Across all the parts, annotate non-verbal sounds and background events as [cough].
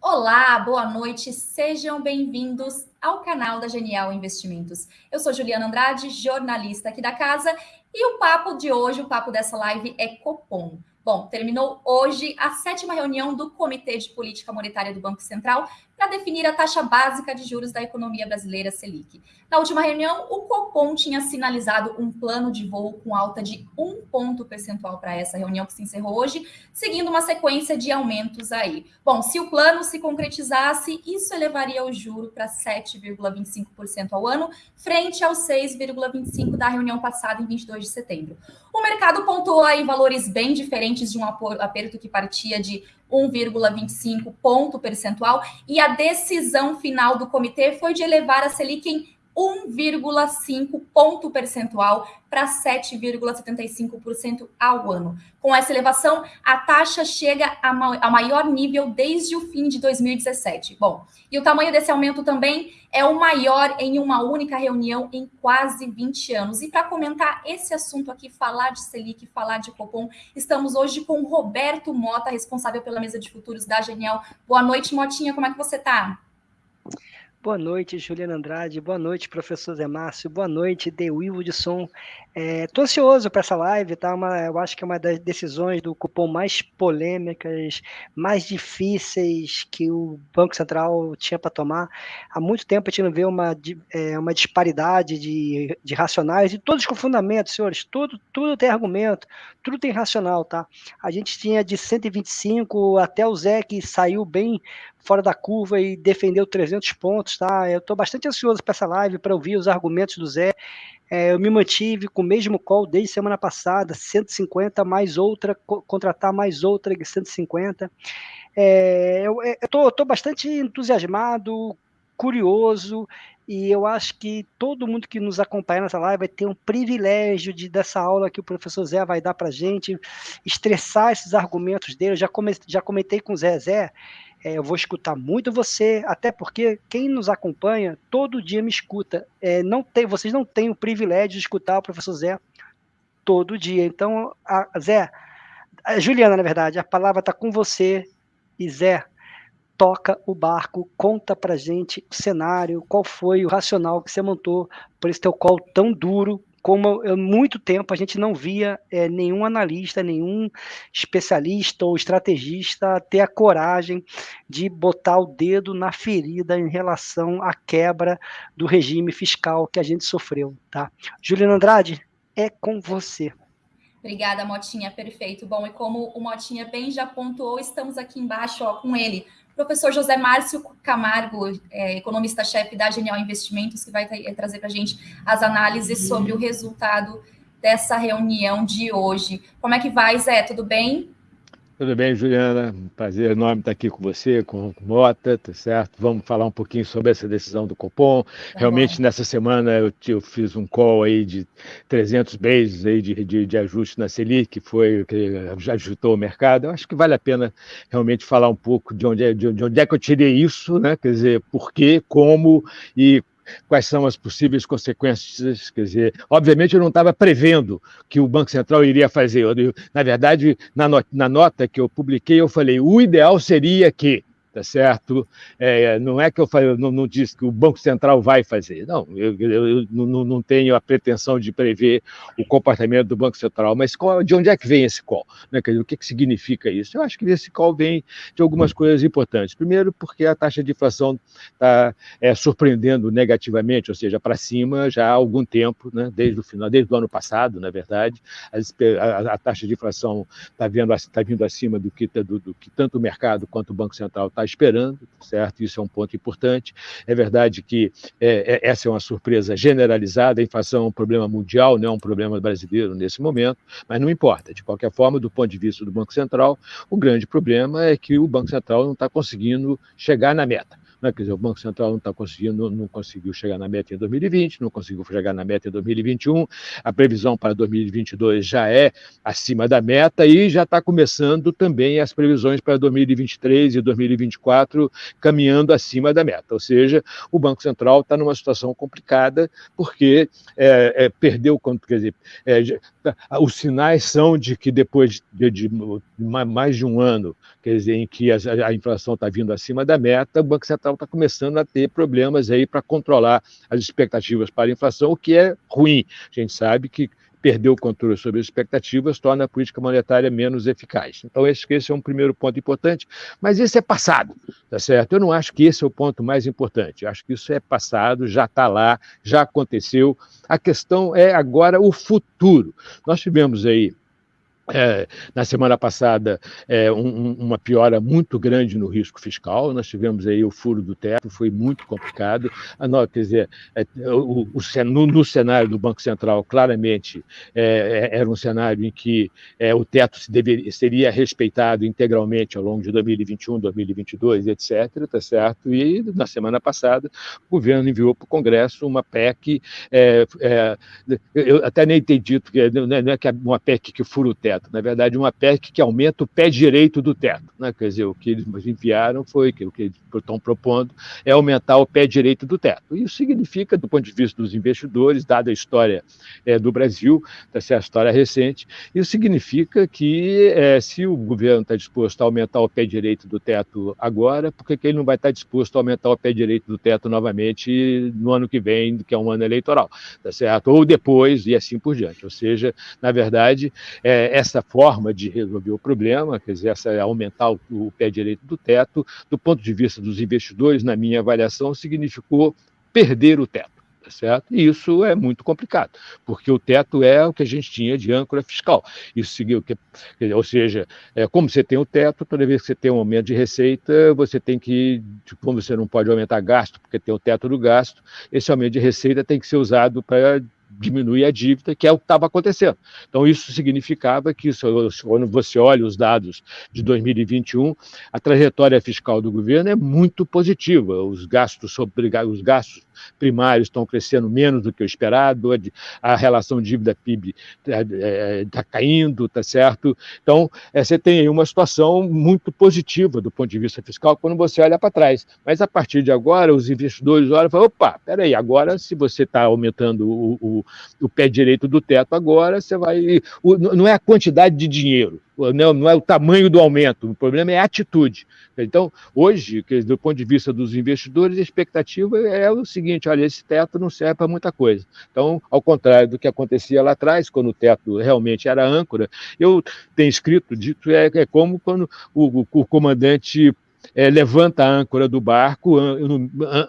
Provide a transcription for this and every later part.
Olá, boa noite, sejam bem-vindos ao canal da Genial Investimentos. Eu sou Juliana Andrade, jornalista aqui da casa, e o papo de hoje, o papo dessa live é Copom. Bom, terminou hoje a sétima reunião do Comitê de Política Monetária do Banco Central para definir a taxa básica de juros da economia brasileira Selic. Na última reunião, o Copom tinha sinalizado um plano de voo com alta de um ponto percentual para essa reunião que se encerrou hoje, seguindo uma sequência de aumentos aí. Bom, se o plano se concretizasse, isso elevaria o juro para 7,25% ao ano, frente aos 6,25% da reunião passada em 22 de setembro. O mercado pontuou aí valores bem diferentes de um aperto que partia de 1,25 ponto percentual e a decisão final do comitê foi de elevar a Selic em 1,5 ponto percentual para 7,75% ao ano. Com essa elevação, a taxa chega ao maior nível desde o fim de 2017. Bom, e o tamanho desse aumento também é o maior em uma única reunião em quase 20 anos. E para comentar esse assunto aqui, falar de Selic, falar de Copom, estamos hoje com Roberto Mota, responsável pela mesa de futuros da Genial. Boa noite, Motinha, como é que você está? Boa noite, Juliana Andrade. Boa noite, professor Zé Márcio. Boa noite, De Wilson. É, ansioso para essa live, tá? Uma, eu acho que é uma das decisões do cupom mais polêmicas, mais difíceis que o Banco Central tinha para tomar. Há muito tempo a gente não vê uma, é, uma disparidade de, de racionais e todos com fundamentos, senhores. Tudo, tudo tem argumento, tudo tem racional, tá? A gente tinha de 125 até o Zé que saiu bem fora da curva e defendeu 300 pontos, tá? Eu estou bastante ansioso para essa live, para ouvir os argumentos do Zé. É, eu me mantive com o mesmo call desde semana passada, 150 mais outra, co contratar mais outra de 150. É, eu estou bastante entusiasmado, curioso, e eu acho que todo mundo que nos acompanha nessa live vai ter um privilégio de dessa aula que o professor Zé vai dar para gente, estressar esses argumentos dele. Eu já, come, já comentei com o Zé Zé, é, eu vou escutar muito você, até porque quem nos acompanha todo dia me escuta. É, não tem, vocês não têm o privilégio de escutar o professor Zé todo dia. Então, a, Zé, a Juliana, na verdade, a palavra está com você. E Zé, toca o barco, conta pra gente o cenário, qual foi o racional que você montou por esse teu call tão duro, como há muito tempo a gente não via é, nenhum analista, nenhum especialista ou estrategista ter a coragem de botar o dedo na ferida em relação à quebra do regime fiscal que a gente sofreu, tá? Juliana Andrade, é com você. Obrigada, Motinha, perfeito. Bom, e como o Motinha bem já pontuou, estamos aqui embaixo ó, com ele, professor José Márcio Camargo, é, economista-chefe da Genial Investimentos, que vai trazer para a gente as análises sobre o resultado dessa reunião de hoje. Como é que vai, Zé? Tudo bem? Tudo bem, Juliana? prazer enorme estar aqui com você, com o Mota, tá certo? Vamos falar um pouquinho sobre essa decisão do Copom. Tá Realmente, bom. nessa semana, eu, eu, fiz um call aí de 300 bases aí de, de, de ajuste na Selic, que foi que já ajustou o mercado. Eu acho que vale a pena realmente falar um pouco de onde é, de onde é que eu tirei isso, né? Quer dizer, por quê, como e quais são as possíveis consequências. Quer dizer, obviamente eu não estava prevendo que o Banco Central iria fazer. Eu, na verdade, na, not na nota que eu publiquei, eu falei: o ideal seria que tá certo? É, não é que eu, não, não disse que o Banco Central vai fazer, não, eu, eu, eu não, não, tenho a pretensão de prever o comportamento do Banco Central, mas qual, de onde é que vem esse call? Né? Dizer, o que, que significa isso? Eu acho que esse call vem de algumas coisas importantes. Primeiro, porque a taxa de inflação está é, surpreendendo negativamente, ou seja, para cima já há algum tempo, né? desde o final, desde o ano passado, na verdade, a, a, a taxa de inflação está tá vindo acima do que, do, do que tanto o mercado quanto o Banco Central está esperando, certo? Isso é um ponto importante. É verdade que é, é, essa é uma surpresa generalizada, a inflação é um problema mundial, não é um problema brasileiro nesse momento, mas não importa. De qualquer forma, do ponto de vista do Banco Central, o grande problema é que o Banco Central não está conseguindo chegar na meta Né? Quer dizer, o Banco Central não está conseguindo, não, conseguiu chegar na meta em 2020, não conseguiu chegar na meta em 2021, a previsão para 2022 já é acima da meta e já está começando também as previsões para 2023 e 2024 caminhando acima da meta. Ou seja, o Banco Central está numa situação complicada porque é, é, perdeu, quer dizer, é, os sinais são de que depois de, de, de, mais de um ano, quer dizer, em que a, a inflação está vindo acima da meta, o Banco Central está começando a ter problemas aí para controlar as expectativas para a inflação, o que é ruim. A gente sabe que perder o controle sobre as expectativas torna a política monetária menos eficaz. Então, esse, esse é um primeiro ponto importante, mas esse é passado, tá certo? Eu não acho que esse é o ponto mais importante, eu acho que isso é passado, já está lá, já aconteceu. A questão é agora o futuro. Nós tivemos aí é, na semana passada, é, um, uma piora muito grande no risco fiscal. Nós tivemos aí o furo do teto, foi muito complicado. A, quer dizer, é, o, o, no, no, cenário do Banco Central, claramente, é, é, era um cenário em que é, o teto se deveria, seria respeitado integralmente ao longo de 2021, 2022, etc. Tá certo? E na semana passada, o governo enviou para o Congresso uma PEC. eu até nem entendi, porque não é, não é uma PEC que fura o teto teto. Na verdade, uma PEC que aumenta o pé direito do teto. Né? Quer dizer, o que eles enviaram foi, que o que eles estão propondo é aumentar o pé direito do teto. Isso significa, do ponto de vista dos investidores, dada a história é, do Brasil, tá a história recente, isso significa que é, se o governo está disposto a aumentar o pé direito do teto agora, por que ele não vai estar disposto a aumentar o pé direito do teto novamente no ano que vem, que é um ano eleitoral, tá certo? Ou depois e assim por diante. Ou seja, na verdade, é, essa forma de resolver o problema, quer dizer, essa, aumentar o, o pé direito do teto, do ponto de vista dos investidores, na minha avaliação, significou perder o teto. Tá certo? E isso é muito complicado, porque o teto é o que a gente tinha de âncora fiscal. Isso seguiu, que, ou seja, é, como você tem o teto, toda vez que você tem um aumento de receita, você tem que, tipo, como você não pode aumentar gasto, porque tem o teto do gasto, esse aumento de receita tem que ser usado para diminuir a dívida, que é o que estava acontecendo. Então, isso significava que, quando você olha os dados de 2021, a trajetória fiscal do governo é muito positiva. Os gastos, sobre, os gastos primários estão crescendo menos do que o esperado, a relação dívida-PIB está é, tá caindo, está certo? Então, é, você tem aí uma situação muito positiva do ponto de vista fiscal quando você olha para trás. Mas, a partir de agora, os investidores olham e falam, opa, peraí, agora se você está aumentando o, o, o pé direito do teto agora, você vai. O, não é a quantidade de dinheiro, não, não é o tamanho do aumento, o problema é a atitude. Então, hoje, do ponto de vista dos investidores, a expectativa é o seguinte: olha, esse teto não serve para muita coisa. Então, ao contrário do que acontecia lá atrás, quando o teto realmente era âncora, eu tenho escrito, dito, é, é como quando o, o comandante é, levanta a âncora do barco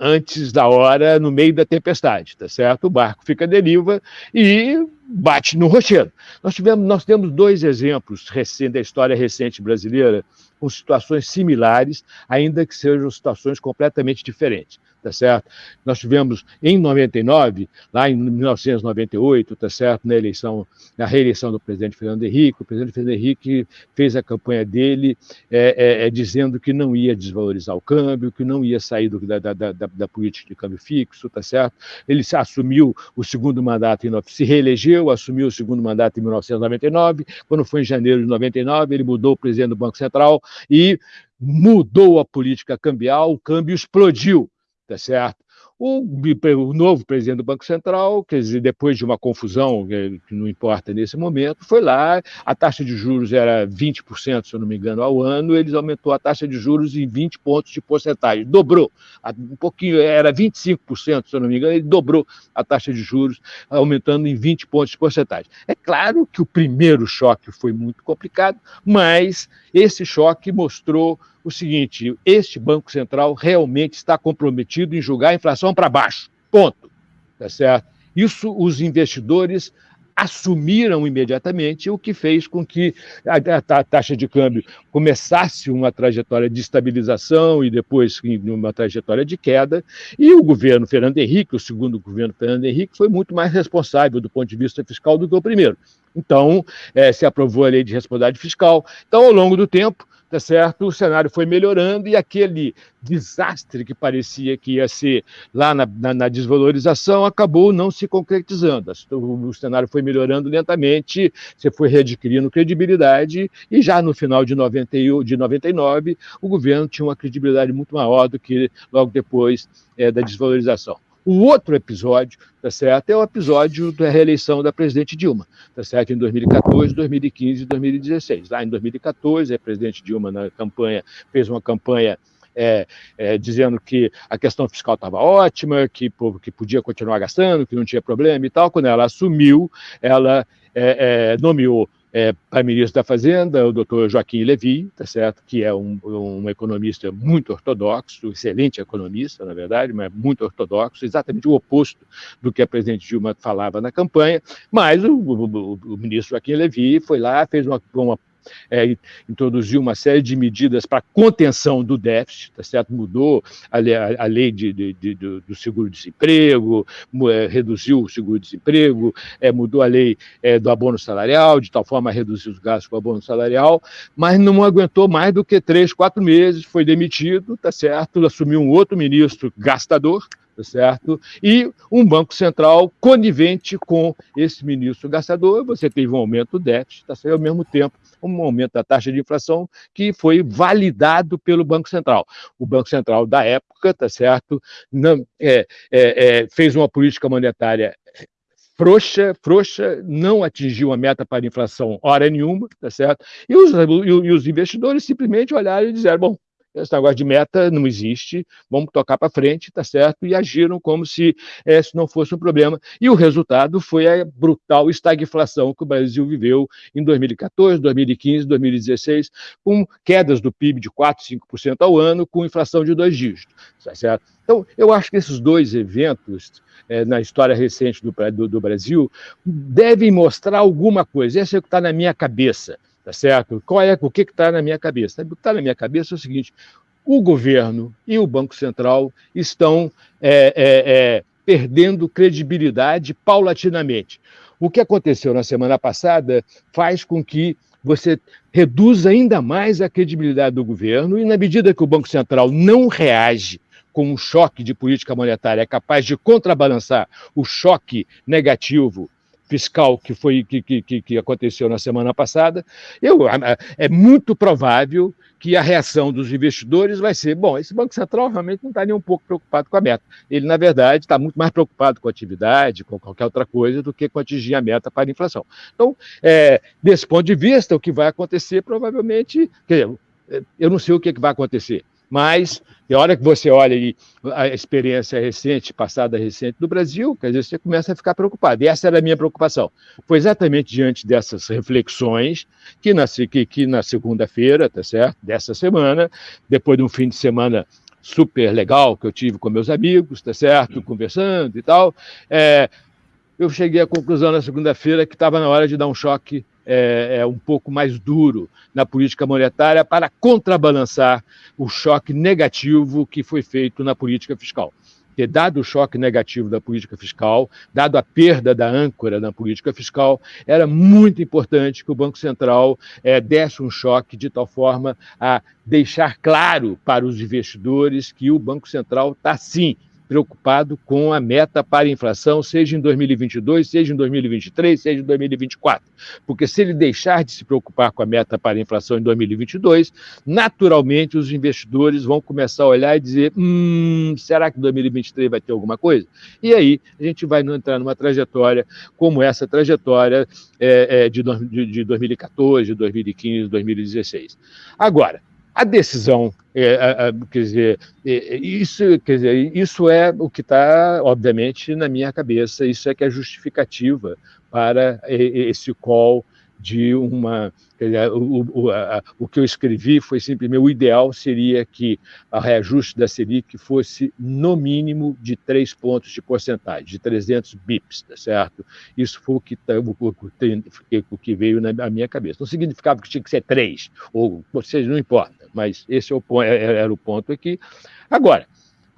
antes da hora, no meio da tempestade, tá certo? O barco fica à deriva e bate no rochedo. Nós, tivemos, nós temos dois exemplos recentes da história recente brasileira com situações similares, ainda que sejam situações completamente diferentes tá certo? Nós tivemos em 99, lá em 1998, tá certo, na eleição, na reeleição do presidente Fernando Henrique, o presidente Fernando Henrique fez a campanha dele é, é, é, dizendo que não ia desvalorizar o câmbio, que não ia sair do, da, da, da, da, política de câmbio fixo, tá certo? Ele assumiu o segundo mandato, em, se reelegeu, assumiu o segundo mandato em 1999, quando foi em janeiro de 99, ele mudou o presidente do Banco Central e mudou a política cambial, o câmbio explodiu tá certo? O, o, novo presidente do Banco Central, quer dizer, depois de uma confusão, que não importa nesse momento, foi lá, a taxa de juros era 20%, se eu não me engano, ao ano, eles aumentou a taxa de juros em 20 pontos de porcentagem, dobrou, um pouquinho, era 25%, se eu não me engano, ele dobrou a taxa de juros, aumentando em 20 pontos de porcentagem. É claro que o primeiro choque foi muito complicado, mas esse choque mostrou o seguinte: este Banco Central realmente está comprometido em julgar a inflação para baixo. Ponto. Tá certo? Isso os investidores assumiram imediatamente, o que fez com que a, taxa de câmbio começasse uma trajetória de estabilização e depois uma trajetória de queda, e o governo Fernando Henrique, o segundo governo Fernando Henrique, foi muito mais responsável do ponto de vista fiscal do que o primeiro. Então, é, se aprovou a lei de responsabilidade fiscal. Então, ao longo do tempo, tá certo? O cenário foi melhorando e aquele desastre que parecia que ia ser lá na, na, na desvalorização acabou não se concretizando. O, o, cenário foi melhorando lentamente, você foi readquirindo credibilidade e já no final de, 90, de 99 o governo tinha uma credibilidade muito maior do que logo depois é, da desvalorização. O outro episódio, tá certo, é o episódio da reeleição da presidente Dilma, tá certo, em 2014, 2015 e 2016. Lá em 2014, a presidente Dilma, na campanha, fez uma campanha é, é, dizendo que a questão fiscal estava ótima, que, que podia continuar gastando, que não tinha problema e tal. Quando ela assumiu, ela é, é nomeou é, para ministro da Fazenda, o doutor Joaquim Levy, tá certo? que é um, um, economista muito ortodoxo, excelente economista, na verdade, mas muito ortodoxo, exatamente o oposto do que a presidente Dilma falava na campanha, mas o, o, o ministro Joaquim Levy foi lá, fez uma, uma é, introduziu uma série de medidas para contenção do déficit, tá certo? mudou a lei, a lei de, de, de, do seguro-desemprego, é, reduziu o seguro-desemprego, é, mudou a lei é, do abono salarial, de tal forma a reduzir os gastos com o abono salarial, mas não aguentou mais do que três, quatro meses, foi demitido, tá certo? assumiu um outro ministro gastador, tá certo? E um Banco Central conivente com esse ministro gastador, você teve um aumento do déficit, tá certo? ao mesmo tempo um aumento da taxa de inflação que foi validado pelo Banco Central. O Banco Central da época, tá certo, não, é, é, é, fez uma política monetária frouxa, frouxa, não atingiu a meta para a inflação hora nenhuma, tá certo? E os, e os investidores simplesmente olharam e disseram, bom, esse negócio de meta não existe, vamos tocar para frente, tá certo? E agiram como se esse não fosse um problema. E o resultado foi a brutal estagflação que o Brasil viveu em 2014, 2015, 2016, com quedas do PIB de 4, 5% ao ano, com inflação de dois dígitos, tá certo? Então, eu acho que esses dois eventos é, na história recente do, do, do Brasil devem mostrar alguma coisa. Esse é o que está na minha cabeça tá certo? Qual é o que está na minha cabeça? O que está na minha cabeça é o seguinte: o governo e o Banco Central estão é, é, é, perdendo credibilidade paulatinamente. O que aconteceu na semana passada faz com que você reduza ainda mais a credibilidade do governo, e na medida que o Banco Central não reage com um choque de política monetária, capaz de contrabalançar o choque negativo fiscal que foi que, que, que aconteceu na semana passada, eu, é muito provável que a reação dos investidores vai ser: bom, esse Banco Central realmente não está nem um pouco preocupado com a meta. Ele, na verdade, está muito mais preocupado com a atividade, com qualquer outra coisa, do que com atingir a meta para a inflação. Então, é, desse ponto de vista, o que vai acontecer provavelmente. Quer dizer, eu não sei o que, que vai acontecer mas a hora que você olha a experiência recente, passada recente do Brasil, quer dizer, você começa a ficar preocupado. E essa era a minha preocupação. Foi exatamente diante dessas reflexões que na, que, que na segunda-feira, tá certo? Dessa semana, depois de um fim de semana super legal que eu tive com meus amigos, tá certo? Conversando e tal, é, eu cheguei à conclusão na segunda-feira que estava na hora de dar um choque é, é, um pouco mais duro na política monetária para contrabalançar o choque negativo que foi feito na política fiscal. Ter dado o choque negativo da política fiscal, dado a perda da âncora na política fiscal, era muito importante que o Banco Central é, desse um choque de tal forma a deixar claro para os investidores que o Banco Central está sim preocupado com a meta para a inflação, seja em 2022, seja em 2023, seja em 2024. Porque se ele deixar de se preocupar com a meta para a inflação em 2022, naturalmente os investidores vão começar a olhar e dizer: hum, será que 2023 vai ter alguma coisa? E aí a gente vai entrar numa trajetória como essa trajetória é, é, de, de 2014, de 2015, 2016. Agora, a decisão, é, é, quer dizer, é, isso, quer dizer, isso é o que está, obviamente, na minha cabeça, isso é que é justificativa para esse call de uma. O, o, a, o que eu escrevi foi simplesmente: o ideal seria que o reajuste da Selic fosse no mínimo de três pontos de porcentagem, de 300 bips, tá certo? Isso foi o que, tá, o, o, que veio na minha cabeça. Não significava que tinha que ser três, ou, ou seja, não importa, mas esse é o, é, é, era o ponto aqui. Agora,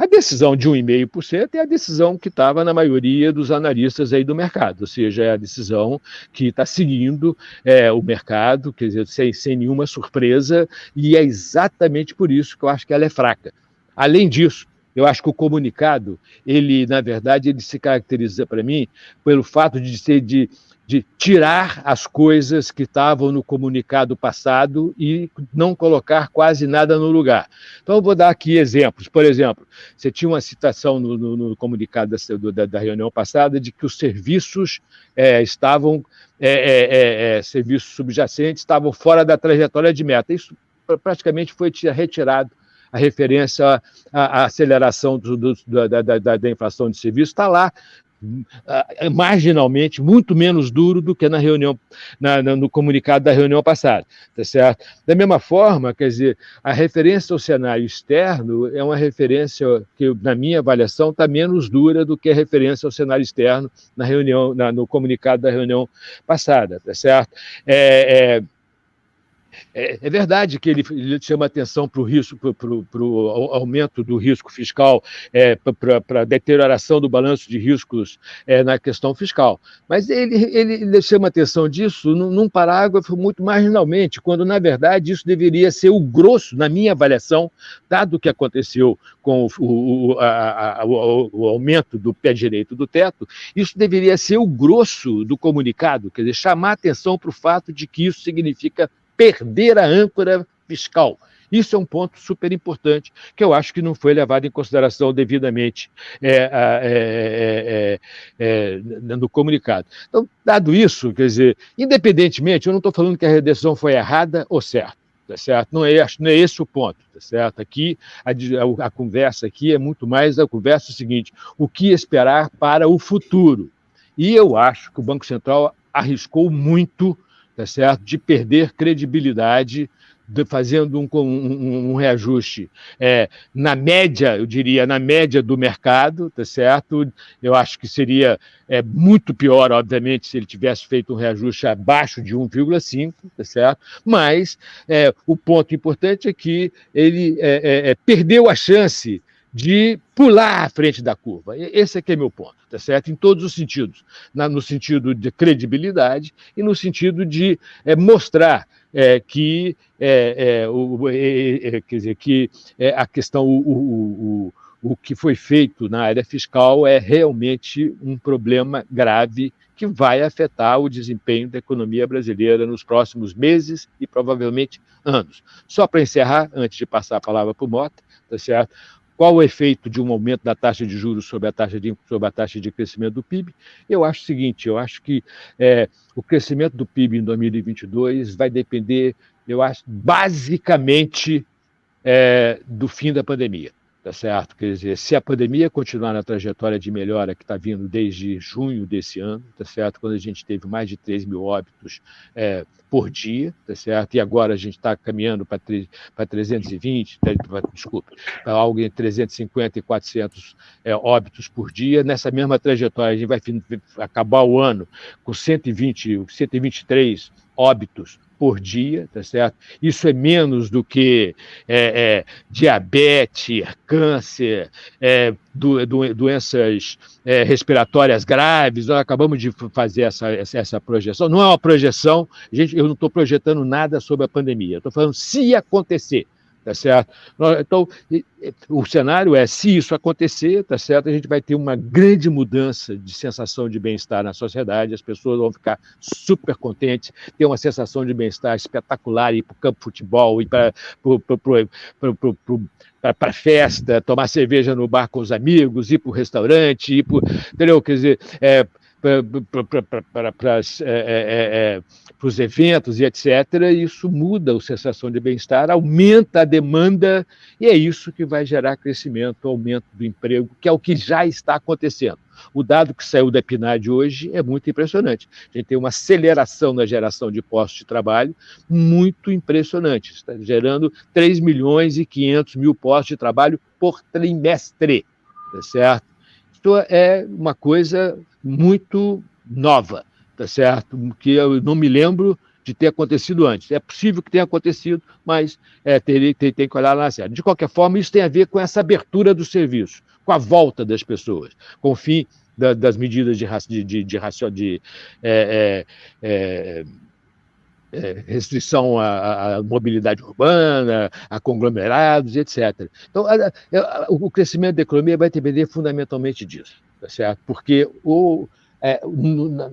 A decisão de 1,5% é a decisão que estava na maioria dos analistas aí do mercado, ou seja, é a decisão que está seguindo é, o mercado, quer dizer, sem, sem nenhuma surpresa, e é exatamente por isso que eu acho que ela é fraca. Além disso, eu acho que o comunicado, ele, na verdade, ele se caracteriza para mim pelo fato de ser de de tirar as coisas que estavam no comunicado passado e não colocar quase nada no lugar. Então, eu vou dar aqui exemplos. Por exemplo, você tinha uma citação no, no, no comunicado da, da, reunião passada de que os serviços é, estavam, é, é, é, é serviços subjacentes, estavam fora da trajetória de meta. Isso praticamente foi retirado a referência à, à aceleração do, do, da, da, da, inflação de serviços, está lá marginalmente muito menos duro do que na reunião, na, no comunicado da reunião passada, tá certo? Da mesma forma, quer dizer, a referência ao cenário externo é uma referência que, na minha avaliação, está menos dura do que a referência ao cenário externo na reunião, na, no comunicado da reunião passada, tá certo? É, é, é, é, verdade que ele, ele chama atenção para o risco, para o aumento do risco fiscal, é, para a deterioração do balanço de riscos é, na questão fiscal. Mas ele, ele, ele chama atenção disso num, num, parágrafo muito marginalmente, quando, na verdade, isso deveria ser o grosso, na minha avaliação, dado o que aconteceu com o, o, a, a, o, o aumento do pé direito do teto, isso deveria ser o grosso do comunicado, quer dizer, chamar atenção para o fato de que isso significa perder a âncora fiscal. Isso é um ponto super importante que eu acho que não foi levado em consideração devidamente é, é, é, no comunicado. Então, dado isso, quer dizer, independentemente, eu não estou falando que a redação foi errada ou certa, tá certo? Não é, não é esse o ponto, tá certo? Aqui, a, a, a conversa aqui é muito mais a conversa seguinte, o que esperar para o futuro? E eu acho que o Banco Central arriscou muito tá certo? de perder credibilidade de, fazendo um, um, um reajuste é, na média, eu diria, na média do mercado, tá certo? Eu acho que seria é, muito pior, obviamente, se ele tivesse feito um reajuste abaixo de 1,5, tá certo? Mas é, o ponto importante é que ele é, é, é perdeu a chance de pular à frente da curva. Esse é que é meu ponto, tá certo? Em todos os sentidos, Na, no sentido de credibilidade e no sentido de é, mostrar é, que, é, é o, é, é, quer dizer, que a questão, o, o, o, o que foi feito na área fiscal é realmente um problema grave que vai afetar o desempenho da economia brasileira nos próximos meses e provavelmente anos. Só para encerrar, antes de passar a palavra para o Mota, tá certo? Qual o efeito de um aumento da taxa de juros sobre a taxa de, sobre a taxa de crescimento do PIB? Eu acho o seguinte: eu acho que é, o crescimento do PIB em 2022 vai depender, eu acho, basicamente é, do fim da pandemia tá certo? Quer dizer, se a pandemia continuar na trajetória de melhora que está vindo desde junho desse ano, tá certo? Quando a gente teve mais de 3 mil óbitos é, por dia, tá certo? E agora a gente está caminhando para 320, desculpe, para algo entre 350 e 400 é, óbitos por dia. Nessa mesma trajetória, a gente vai acabar o ano com 120, 123 óbitos por dia, tá certo? Isso é menos do que é, é, diabetes, câncer, é, do, do, doenças é, respiratórias graves. Nós acabamos de fazer essa, essa projeção. Não é uma projeção, gente, eu não estou projetando nada sobre a pandemia. Estou falando se acontecer tá certo? Então, o cenário é, se isso acontecer, tá certo, a gente vai ter uma grande mudança de sensação de bem-estar na sociedade, as pessoas vão ficar super contentes, ter uma sensação de bem-estar espetacular, ir para o campo de futebol, ir para para festa, tomar cerveja no bar com os amigos, ir para o restaurante, ir para, entendeu? Quer dizer, é, para é, é, é, os eventos e etc., isso muda a sensação de bem-estar, aumenta a demanda, e é isso que vai gerar crescimento, aumento do emprego, que é o que já está acontecendo. O dado que saiu da PNAD hoje é muito impressionante. A gente tem uma aceleração na geração de postos de trabalho muito impressionante. Está gerando 3 milhões e 500 mil postos de trabalho por trimestre, tá certo? Isso é uma coisa muito nova, tá certo? Que eu não me lembro de ter acontecido antes. É possível que tenha acontecido, mas é, tem, tem, tem que olhar lá série. De qualquer forma, isso tem a ver com essa abertura do serviço, com a volta das pessoas, com o fim da, das medidas de, de, de, de, de é, é, é é, restrição à, à, mobilidade urbana, a conglomerados, etc. Então, a, a, o crescimento da economia vai depender fundamentalmente disso, tá certo? Porque o, é,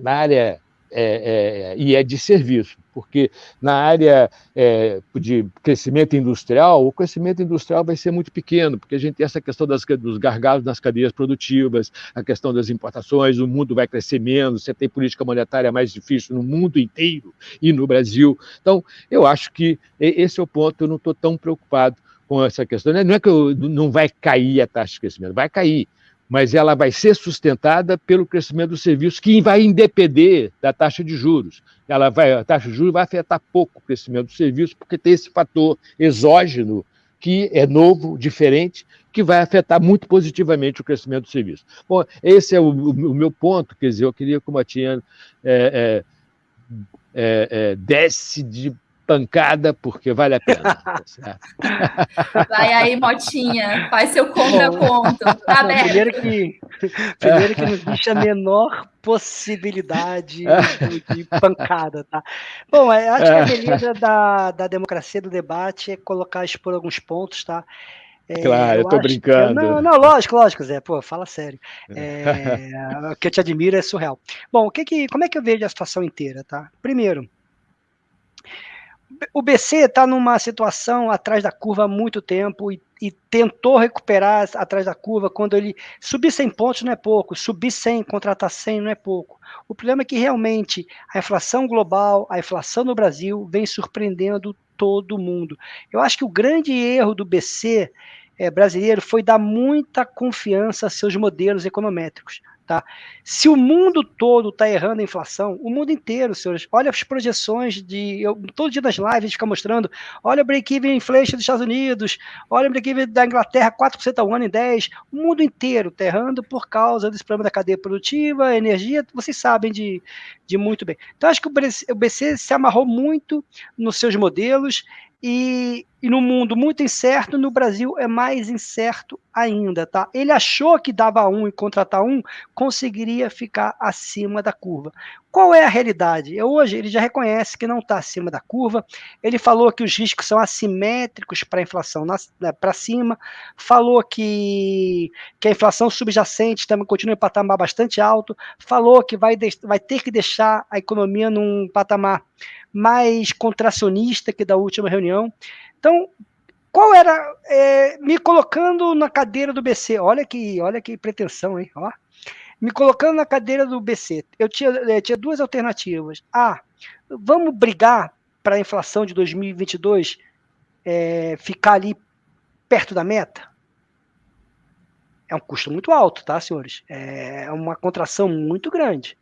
na área é, é, e é de serviço, porque na área é, de crescimento industrial, o crescimento industrial vai ser muito pequeno, porque a gente tem essa questão das, dos gargalos nas cadeias produtivas, a questão das importações, o mundo vai crescer menos, você tem política monetária mais difícil no mundo inteiro e no Brasil. Então, eu acho que esse é o ponto, eu não estou tão preocupado com essa questão. Não é que eu, não vai cair a taxa de crescimento, vai cair, mas ela vai ser sustentada pelo crescimento do serviço, que vai independer da taxa de juros. Ela vai, a taxa de juros vai afetar pouco o crescimento do serviço, porque tem esse fator exógeno que é novo, diferente, que vai afetar muito positivamente o crescimento do serviço. Bom, esse é o, o meu ponto, quer dizer, eu queria que o Matinha é, é, é, é desce de pancada, porque vale a pena. [laughs] Tá Vai aí, Motinha, faz seu contraponto. [laughs] Tá primeiro que, primeiro que não existe a menor possibilidade de, pancada, tá? Bom, é, acho que a beleza da, da democracia do debate é colocar, expor alguns pontos, tá? É, claro, eu, eu tô brincando. Que, não, não, lógico, lógico, Zé. Pô, fala sério. É, o que eu te admiro é surreal. Bom, o que que, como é que eu vejo a situação inteira, tá? Primeiro, o BC está numa situação atrás da curva há muito tempo e, e, tentou recuperar atrás da curva quando ele subir 100 pontos não é pouco, subir 100, contratar 100 não é pouco. O problema é que realmente a inflação global, a inflação no Brasil vem surpreendendo todo mundo. Eu acho que o grande erro do BC é, eh, brasileiro foi dar muita confiança a seus modelos econométricos. Tá? Se o mundo todo está errando a inflação, o mundo inteiro, senhores, olha as projeções de. Eu, todo dia nas lives fica mostrando: olha o break-even inflation dos Estados Unidos, olha o break-even da Inglaterra, 4% ao ano em 10. O mundo inteiro está errando por causa desse problema da cadeia produtiva, energia, vocês sabem de, de muito bem. Então, acho que o BC, o BC se amarrou muito nos seus modelos e, e, no mundo muito incerto, no Brasil é mais incerto ainda, tá? Ele achou que dava um e contratar um, conseguiria ficar acima da curva. Qual é a realidade? Hoje ele já reconhece que não está acima da curva. Ele falou que os riscos são assimétricos para a inflação né, para cima. Falou que, que a inflação subjacente também continua em patamar bastante alto. Falou que vai, vai ter que deixar a economia num patamar mais contracionista que da última reunião. Então, qual era é, me colocando na cadeira do BC? Olha que, olha que pretensão, hein? Ó. Me colocando na cadeira do BC, eu tinha, eu é, tinha duas alternativas. Ah, vamos brigar para a inflação de 2022 é, ficar ali perto da meta? É um custo muito alto, tá, senhores? É uma contração muito grande.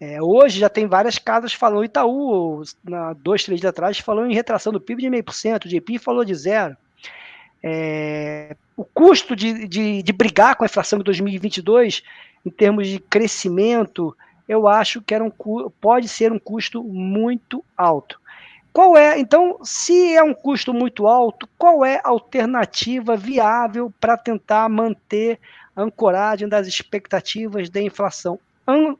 É, hoje já tem várias casas falando, Itaú, na, dois, três dias atrás, falou em retração do PIB de meio por cento, o JP falou de zero. É, o custo de, de, de, brigar com a inflação de 2022, em termos de crescimento, eu acho que era um, pode ser um custo muito alto. Qual é, então, se é um custo muito alto, qual é a alternativa viável para tentar manter a ancoragem das expectativas de inflação?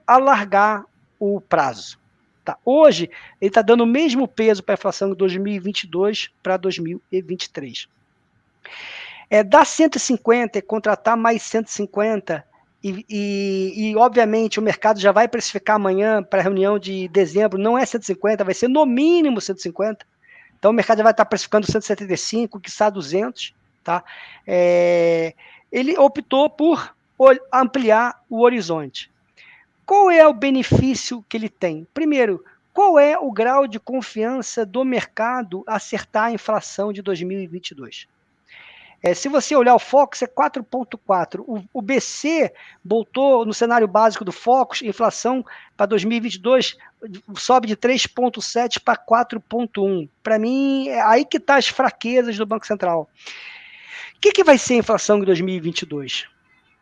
alargar o prazo. Tá? Hoje, ele está dando o mesmo peso para a inflação de 2022 para 2023. É, dar 150 e contratar mais 150, e, e, e, obviamente o mercado já vai precificar amanhã para a reunião de dezembro, não é 150, vai ser no mínimo 150. Então o mercado já vai estar precificando 175, que está 200. Tá? É, ele optou por ampliar o horizonte. Qual é o benefício que ele tem? Primeiro, qual é o grau de confiança do mercado acertar a inflação de 2022? É, se você olhar o Focus, é 4,4. O, o, BC voltou no cenário básico do Focus, inflação para 2022 sobe de 3,7 para 4,1. Para mim, é aí que estão tá as fraquezas do Banco Central. O que, que vai ser a inflação em 2022?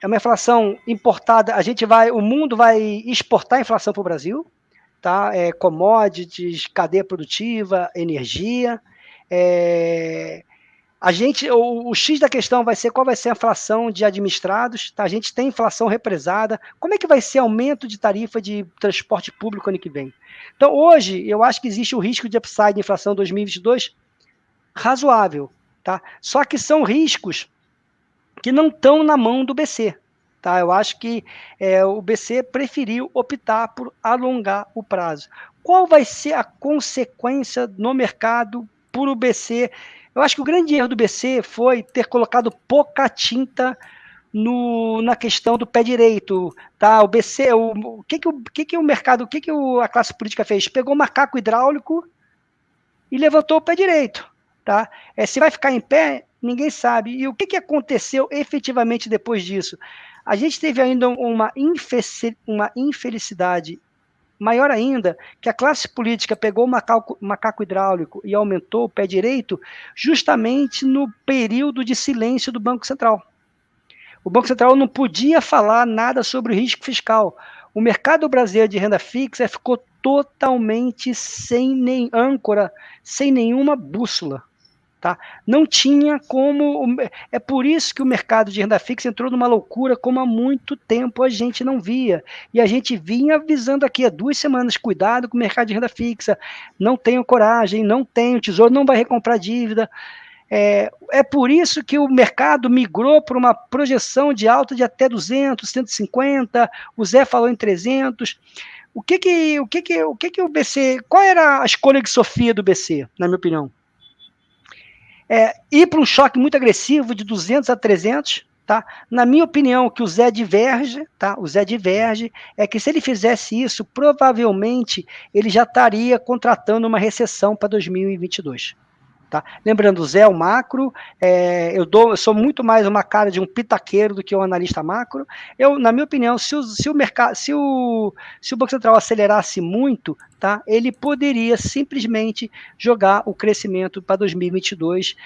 é uma inflação importada. A gente vai, o mundo vai exportar a inflação para o Brasil. tá? É, commodities, cadeia produtiva, energia. É, a gente, o, o, X da questão vai ser qual vai ser a inflação de administrados, tá? A gente tem inflação represada. Como é que vai ser aumento de tarifa de transporte público ano que vem? Então, hoje, eu acho que existe o risco de upside de inflação 2022 razoável, tá? Só que são riscos que não estão na mão do BC, tá? Eu acho que é, o BC preferiu optar por alongar o prazo. Qual vai ser a consequência no mercado por o BC eu acho que o grande erro do BC foi ter colocado pouca tinta no, na questão do pé direito, tá? O BC, o, o que que o, que que o mercado, o que que o, a classe política fez? Pegou o macaco hidráulico e levantou o pé direito, tá? É, se vai ficar em pé, ninguém sabe. E o que que aconteceu efetivamente depois disso? A gente teve ainda uma infelicidade Maior ainda, que a classe política pegou o macaco, macaco hidráulico e aumentou o pé direito justamente no período de silêncio do Banco Central. O Banco Central não podia falar nada sobre o risco fiscal. O mercado brasileiro de renda fixa ficou totalmente sem nem âncora, sem nenhuma bússola. Tá? Não tinha como. É por isso que o mercado de renda fixa entrou numa loucura como há muito tempo a gente não via. E a gente vinha avisando aqui há duas semanas: cuidado com o mercado de renda fixa, não tenho coragem, não tenho, tesouro não vai recomprar dívida. É, é por isso que o mercado migrou para uma projeção de alta de até 200, 150, o Zé falou em 300. O que que o que que o que que o BC, qual era a escolha de Sofia do BC, na minha opinião? É, ir para um choque muito agressivo de 200 a 300, tá? Na minha opinião, que o Zé diverge, tá? O Zé diverge é que se ele fizesse isso, provavelmente ele já estaria contratando uma recessão para 2022. Tá? Lembrando, Zé é o macro, é, eu, dou, eu sou muito mais uma cara de um pitaqueiro do que um analista macro. Eu, na minha opinião, se o, se o mercado, se o, se o Banco Central acelerasse muito, tá, ele poderia simplesmente jogar o crescimento para 2022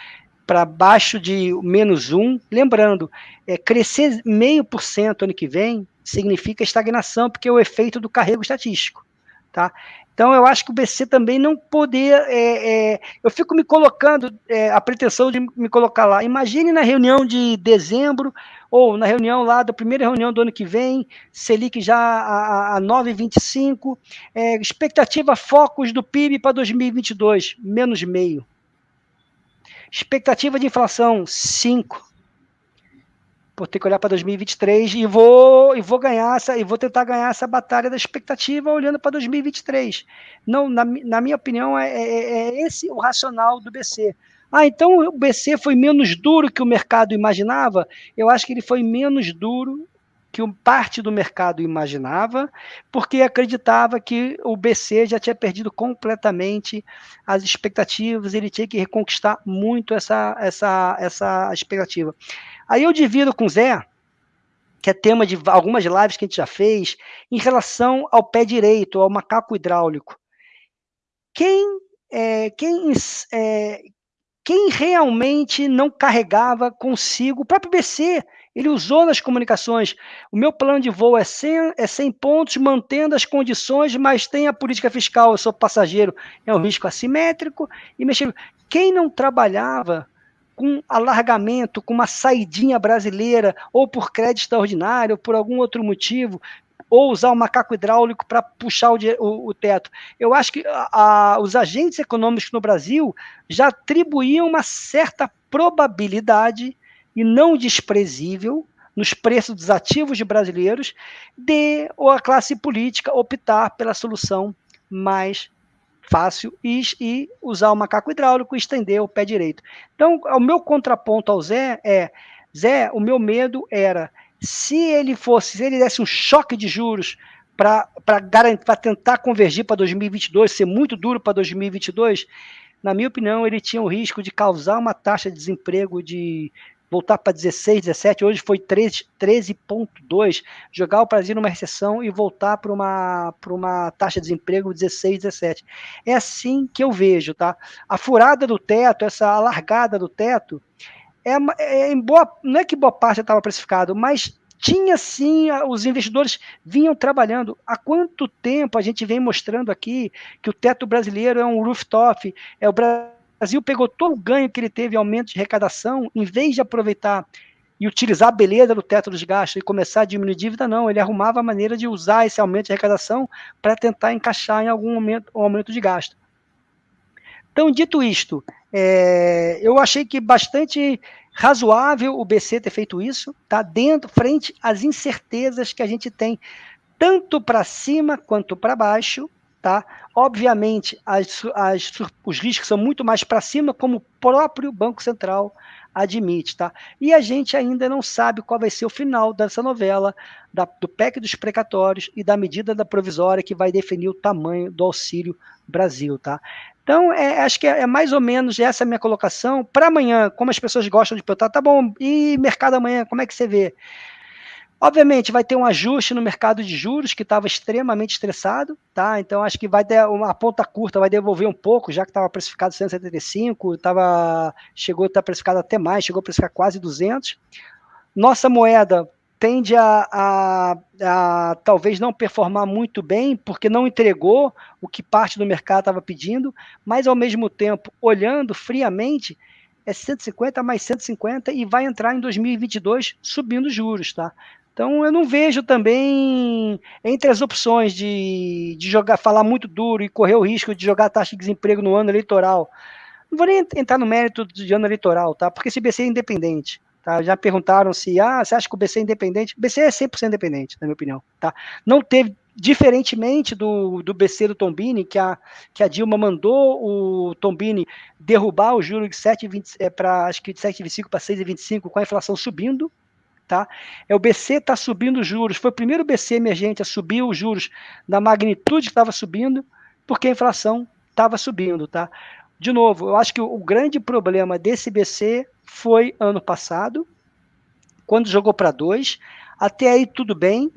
para baixo de menos um. Lembrando, é, crescer meio por cento ano que vem significa estagnação, porque é o efeito do carrego estatístico. Tá? Então, eu acho que o BC também não poder. É, é, eu fico me colocando, é, a pretensão de me colocar lá. Imagine na reunião de dezembro, ou na reunião lá, da primeira reunião do ano que vem, Selic já a, a 9,25, é, expectativa focos do PIB para 2022, menos meio. Expectativa de inflação, 5 vou ter que olhar para 2023 e vou e vou ganhar essa e vou tentar ganhar essa batalha da expectativa olhando para 2023. Não, na, na minha opinião é, é, é, esse o racional do BC. Ah, então o BC foi menos duro que o mercado imaginava? Eu acho que ele foi menos duro que parte do mercado imaginava, porque acreditava que o BC já tinha perdido completamente as expectativas, ele tinha que reconquistar muito essa, essa, essa expectativa. Aí eu divido com o Zé, que é tema de algumas lives que a gente já fez, em relação ao pé direito, ao macaco hidráulico. Quem, é, quem, é, quem realmente não carregava consigo, o próprio BC, ele usou nas comunicações, o meu plano de voo é 100, é 100 pontos, mantendo as condições, mas tem a política fiscal, eu sou passageiro, é um risco assimétrico, e mexendo. Quem não trabalhava com alargamento, com uma saidinha brasileira, ou por crédito extraordinário, ou por algum outro motivo, ou usar o macaco hidráulico para puxar o, o, o, teto. Eu acho que a, a, os agentes econômicos no Brasil já atribuíam uma certa probabilidade, e não desprezível, nos preços dos ativos de brasileiros, de ou a classe política optar pela solução mais fácil e, e, usar o macaco hidráulico e estender o pé direito. Então, o meu contraponto ao Zé é, Zé, o meu medo era, se ele fosse, se ele desse um choque de juros para tentar convergir para 2022, ser muito duro para 2022, na minha opinião, ele tinha o risco de causar uma taxa de desemprego de voltar para 16, 17, hoje foi 13,2, jogar o Brasil numa recessão e voltar para uma, uma taxa de desemprego 16, 17. É assim que eu vejo, tá? A furada do teto, essa alargada do teto, é, é em boa, não é que boa parte estava precificado, mas tinha sim, os investidores vinham trabalhando. Há quanto tempo a gente vem mostrando aqui que o teto brasileiro é um rooftop, é o Brasil pegou todo o ganho que ele teve, aumento de arrecadação, em vez de aproveitar e utilizar a beleza do teto dos gastos e começar a diminuir dívida, não. Ele arrumava a maneira de usar esse aumento de arrecadação para tentar encaixar em algum momento um aumento de gasto. Então, dito isto, é, eu achei que bastante razoável o BC ter feito isso, tá? Dentro, frente às incertezas que a gente tem, tanto para cima quanto para baixo, tá? Obviamente, as, as, os riscos são muito mais para cima, como o próprio Banco Central admite, tá? E a gente ainda não sabe qual vai ser o final dessa novela, da, do PEC dos precatórios e da medida da provisória que vai definir o tamanho do Auxílio Brasil, tá? Então, é, acho que é, é, mais ou menos essa minha colocação. Para amanhã, como as pessoas gostam de perguntar, tá bom, e mercado amanhã, como é que você vê? Obviamente, vai ter um ajuste no mercado de juros que estava extremamente estressado, tá? Então, acho que vai ter uma ponta curta, vai devolver um pouco, já que estava precificado 175, tava, chegou a estar precificado até mais, chegou a precificar quase 200. Nossa moeda tende a, a, a, talvez não performar muito bem, porque não entregou o que parte do mercado estava pedindo, mas ao mesmo tempo, olhando friamente, é 150 mais 150 e vai entrar em 2022 subindo juros, tá? Então eu não vejo também entre as opções de, de jogar, falar muito duro e correr o risco de jogar taxa de desemprego no ano eleitoral. Não vou nem entrar no mérito de ano eleitoral, tá? Porque esse BC é independente. Tá? Já perguntaram se, ah, você acha que o BC é independente? O BC é 100% independente, na minha opinião. Tá? Não teve, diferentemente do, do BC do Tombini, que a, que a Dilma mandou o Tombini derrubar o juro de 7,20 é, para acho que de 7,25 para 6,25 com a inflação subindo, tá? É o BC está subindo os juros. Foi o primeiro BC emergente a subir os juros na magnitude que estava subindo, porque a inflação estava subindo, tá? De novo, eu acho que o, o grande problema desse BC foi ano passado, quando jogou para dois. Até aí tudo bem,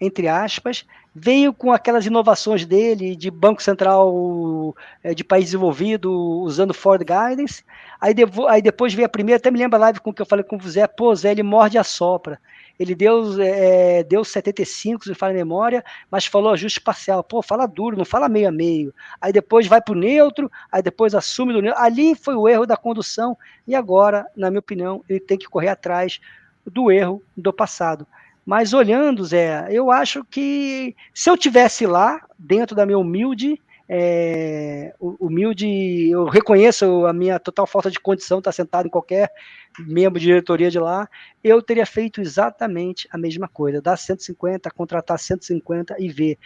entre aspas. Veio com aquelas inovações dele de Banco Central é, de país desenvolvido, usando Ford Guidance. Aí, devo, aí depois veio a primeira, até me lembra a live com que eu falei com o Zé, pô, Zé, ele morde a sopra. Ele deu, é, deu 75, se não fala memória, mas falou ajuste parcial. Pô, fala duro, não fala meio a meio. Aí depois vai para o neutro, aí depois assume do neutro. Ali foi o erro da condução, e agora, na minha opinião, ele tem que correr atrás do erro do passado. Mas olhando, Zé, eu acho que se eu tivesse lá, dentro da minha humilde, é, humilde, eu reconheço a minha total falta de condição estar sentado em qualquer membro de diretoria de lá, eu teria feito exatamente a mesma coisa, dar 150, contratar 150 e ver.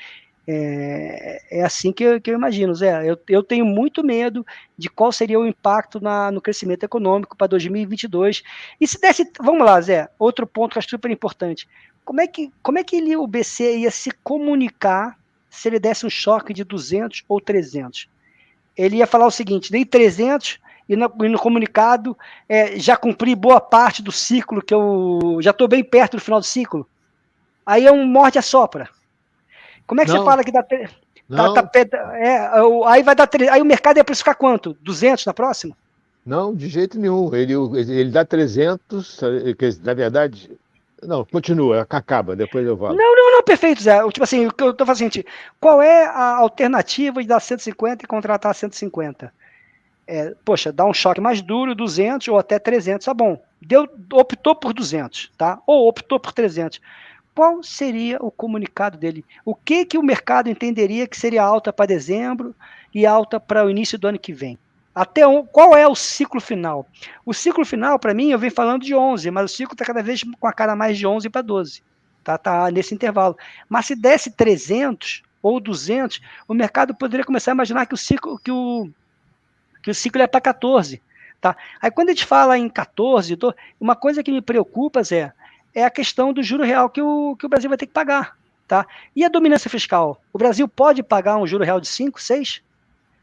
É, é assim que eu, que eu imagino, Zé. Eu, eu, tenho muito medo de qual seria o impacto na, no crescimento econômico para 2022. E se desse, vamos lá, Zé, outro ponto que acho super importante. Como é que, como é que ele, o BC ia se comunicar se ele desse um choque de 200 ou 300? Ele ia falar o seguinte: dei 300 e no, e no comunicado é, já cumpri boa parte do ciclo, que eu já estou bem perto do final do ciclo. Aí é um morde a sopra. Como é que não, você fala que dá. Tá, tá, é, aí vai dar. Aí o mercado ia precificar quanto? 200 na próxima? Não, de jeito nenhum. Ele, ele dá 300, na verdade, não, continua, acaba, depois eu volto. Não, não, não, perfeito, Zé. Tipo assim, o que eu tô fazendo, é qual é a alternativa de dar 150 e contratar 150? É, poxa, dá um choque mais duro, 200 ou até 300, tá bom. Deu, optou por 200, tá? Ou optou por 300. Qual seria o comunicado dele? O que que o mercado entenderia que seria alta para dezembro e alta para o início do ano que vem? Até um, qual é o ciclo final? O ciclo final, para mim, eu venho falando de 11, mas o ciclo está cada vez com a cara mais de 11 para 12. Tá, tá nesse intervalo. Mas se desse 300 ou 200, o mercado poderia começar a imaginar que o ciclo, que o, que o ciclo é para 14. Tá? Aí quando a gente fala em 14, uma coisa que me preocupa, Zé, é a questão do juro real que o, que o Brasil vai ter que pagar. Tá? E a dominância fiscal? O Brasil pode pagar um juro real de 5, 6?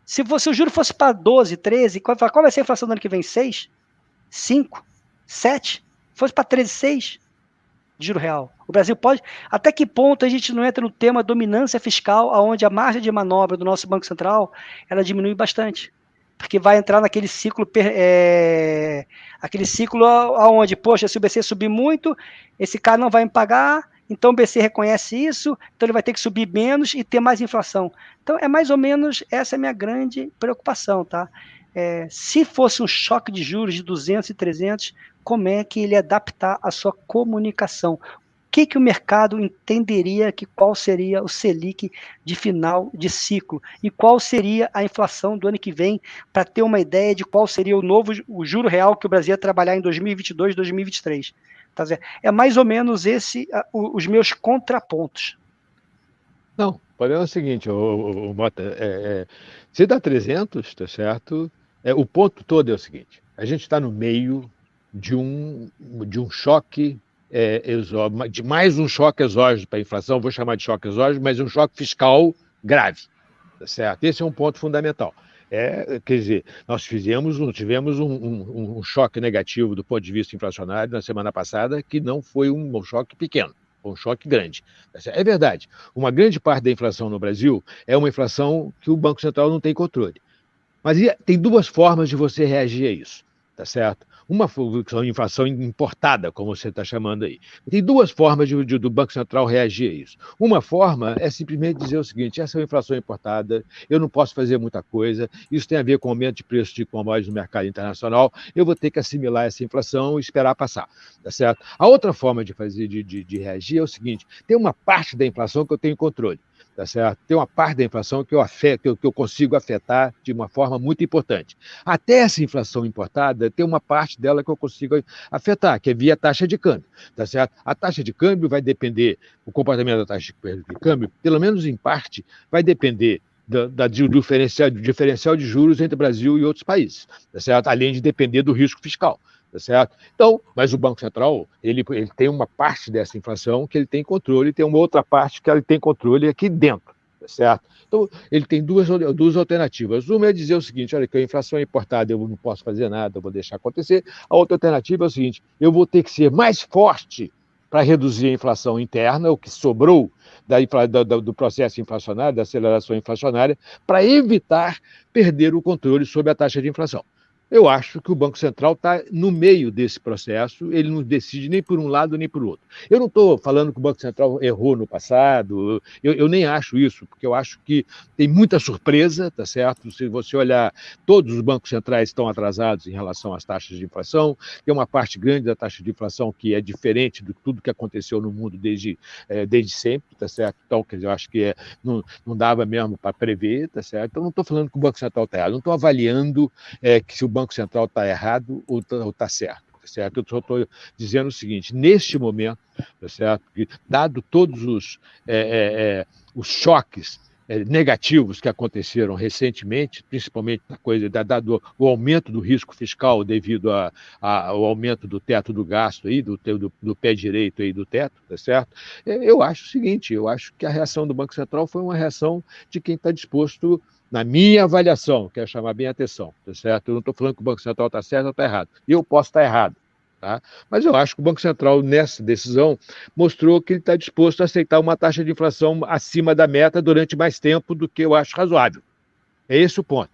Se, você, o juro fosse para 12, 13, qual, qual vai ser a inflação do ano que vem? 6? 5? 7? Fosse para 13, 6? De juro real. O Brasil pode. Até que ponto a gente não entra no tema dominância fiscal, onde a margem de manobra do nosso Banco Central ela diminui bastante? Porque vai entrar naquele ciclo, é, aquele ciclo aonde, poxa, se o BC subir muito, esse cara não vai me pagar, então o BC reconhece isso, então ele vai ter que subir menos e ter mais inflação. Então é mais ou menos essa é a minha grande preocupação, tá? É, se fosse um choque de juros de 200 e 300, como é que ele adaptar a sua comunicação? Que, que o mercado entenderia que qual seria o Selic de final de ciclo e qual seria a inflação do ano que vem, para ter uma ideia de qual seria o novo o juro real que o Brasil ia trabalhar em 2022, 2023. Tá é mais ou menos esse os meus contrapontos. Não, o problema é o seguinte, o, o, o Mota, é, é, se dá 300, tá certo? É, o ponto todo é o seguinte, a gente está no meio de um, de um choque é, de mais um choque exógeno para a inflação, vou chamar de choque exógeno, mas um choque fiscal grave. Tá certo? Esse é um ponto fundamental. É, quer dizer, nós fizemos, tivemos um, um, um, choque negativo do ponto de vista inflacionário na semana passada, que não foi um, um choque pequeno, foi um choque grande. Tá é verdade, uma grande parte da inflação no Brasil é uma inflação que o Banco Central não tem controle. Mas tem duas formas de você reagir a isso, tá certo? Uma inflação importada, como você está chamando aí. Tem duas formas de, de, do Banco Central reagir a isso. Uma forma é simplesmente dizer o seguinte: essa é uma inflação importada, eu não posso fazer muita coisa, isso tem a ver com o aumento de preço de commodities no mercado internacional, eu vou ter que assimilar essa inflação e esperar passar. Tá certo? A outra forma de fazer de, de, de reagir é o seguinte: tem uma parte da inflação que eu tenho controle tá certo? Tem uma parte da inflação que eu, afeto, que eu, que eu consigo afetar de uma forma muito importante. Até essa inflação importada, tem uma parte dela que eu consigo afetar, que é via taxa de câmbio, tá certo? A taxa de câmbio vai depender, o comportamento da taxa de câmbio, pelo menos em parte, vai depender da, da, do, diferencial, do diferencial de juros entre Brasil e outros países, tá certo? além de depender do risco fiscal. Tá certo? Então, mas o Banco Central, ele, ele tem uma parte dessa inflação que ele tem controle, e tem uma outra parte que ele tem controle aqui dentro, tá certo? Então, ele tem duas, duas alternativas. Uma é dizer o seguinte: olha, que a inflação é importada, eu não posso fazer nada, eu vou deixar acontecer. A outra alternativa é o seguinte: eu vou ter que ser mais forte para reduzir a inflação interna, o que sobrou da, da, do processo inflacionário, da aceleração inflacionária, para evitar perder o controle sobre a taxa de inflação. Eu acho que o Banco Central está no meio desse processo, ele não decide nem por um lado nem por outro. Eu não estou falando que o Banco Central errou no passado, eu, eu, nem acho isso, porque eu acho que tem muita surpresa, tá certo? Se você olhar, todos os bancos centrais estão atrasados em relação às taxas de inflação, tem uma parte grande da taxa de inflação que é diferente de tudo que aconteceu no mundo desde, é, desde sempre, tá certo? Então, quer dizer, eu acho que é, não, não dava mesmo para prever, tá certo? Então, não estou falando que o Banco Central está errado, não estou avaliando é, que se o Banco Central está errado ou está tá certo. Tá certo? Eu só estou dizendo o seguinte: neste momento, tá certo? dado todos os, é, é, é, os choques é, negativos que aconteceram recentemente, principalmente na coisa dado o aumento do risco fiscal devido a, ao aumento do teto do gasto aí, do, do, do, pé direito aí do teto, tá certo? É, eu acho o seguinte, eu acho que a reação do Banco Central foi uma reação de quem está disposto na minha avaliação, quero chamar bem a atenção, tá certo? Eu não estou falando que o Banco Central está certo ou está errado. Eu posso estar errado, tá? Mas eu acho que o Banco Central, nessa decisão, mostrou que ele está disposto a aceitar uma taxa de inflação acima da meta durante mais tempo do que eu acho razoável. É esse o ponto,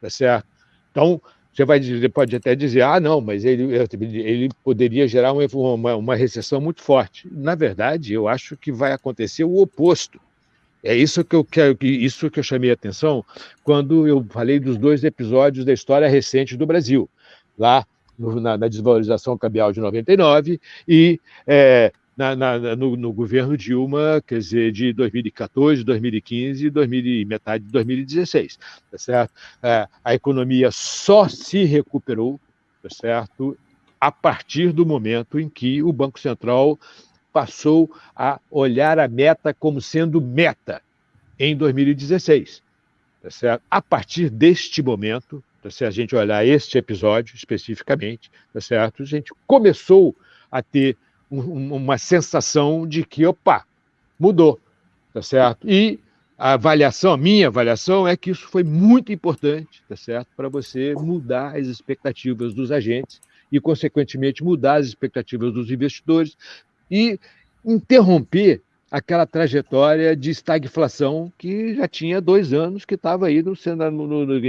tá certo? Então, você vai dizer, pode até dizer, ah, não, mas ele, ele poderia gerar uma, uma, uma recessão muito forte. Na verdade, eu acho que vai acontecer o oposto é isso que eu quero, isso que eu chamei a atenção quando eu falei dos dois episódios da história recente do Brasil, lá no, na, na, desvalorização cambial de 99 e é, na, na, no, no, governo Dilma, quer dizer, de 2014, 2015 e 2000, metade de 2016, tá certo? É, a economia só se recuperou, tá certo? A partir do momento em que o Banco Central passou a olhar a meta como sendo meta em 2016. Tá? A partir deste momento, tá se a gente olhar este episódio especificamente, tá certo? a gente começou a ter um, uma sensação de que, opa, mudou, tá certo? E a avaliação, a minha avaliação é que isso foi muito importante, tá certo? Para você mudar as expectativas dos agentes e, consequentemente, mudar as expectativas dos investidores, e interromper aquela trajetória de estagflação que já tinha dois anos, que estava aí no, no, no, no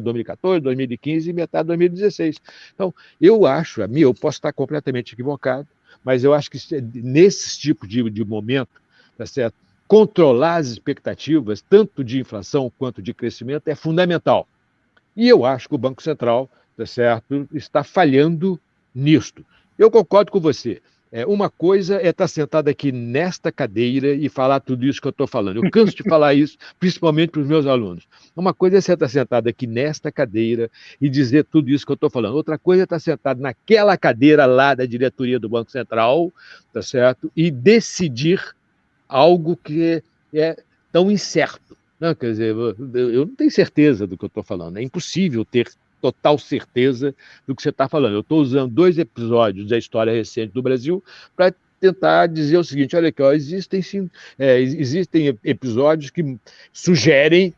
2014, 2015 e metade de 2016. Então, eu acho, a mim, eu posso estar completamente equivocado, mas eu acho que nesse tipo de, de momento, tá certo? controlar as expectativas, tanto de inflação quanto de crescimento, é fundamental. E eu acho que o Banco Central tá certo, está falhando nisto. Eu concordo com você. É, uma coisa é estar sentado aqui nesta cadeira e falar tudo isso que eu estou falando. Eu canso de [laughs] falar isso, principalmente para os meus alunos. Uma coisa é você estar sentado aqui nesta cadeira e dizer tudo isso que eu estou falando. Outra coisa é estar sentado naquela cadeira lá da diretoria do Banco Central, tá certo? E decidir algo que é tão incerto. Não, quer dizer, eu não tenho certeza do que eu estou falando. É impossível ter total certeza do que você está falando. Eu estou usando dois episódios da história recente do Brasil para tentar dizer o seguinte: olha aqui, ó, existem, sim, é, existem episódios que sugerem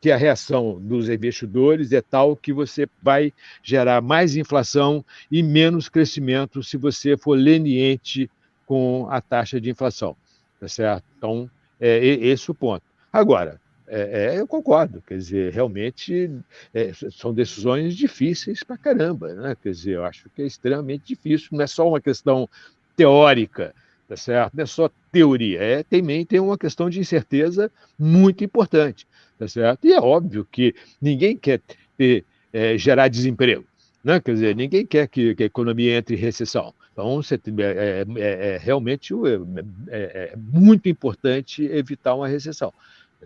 que a reação dos investidores é tal que você vai gerar mais inflação e menos crescimento se você for leniente com a taxa de inflação. Tá certo? Então, é esse o ponto. Agora, é, é, eu concordo, quer dizer, realmente é, são decisões difíceis para caramba, né? Quer dizer, eu acho que é extremamente difícil, não é só uma questão teórica, tá certo? Não é só teoria, é também tem uma questão de incerteza muito importante, tá certo? E é óbvio que ninguém quer ter, é, gerar desemprego, né? Quer dizer, ninguém quer que, que a economia entre em recessão. Então, é, é, é, é realmente é, é, muito importante evitar uma recessão.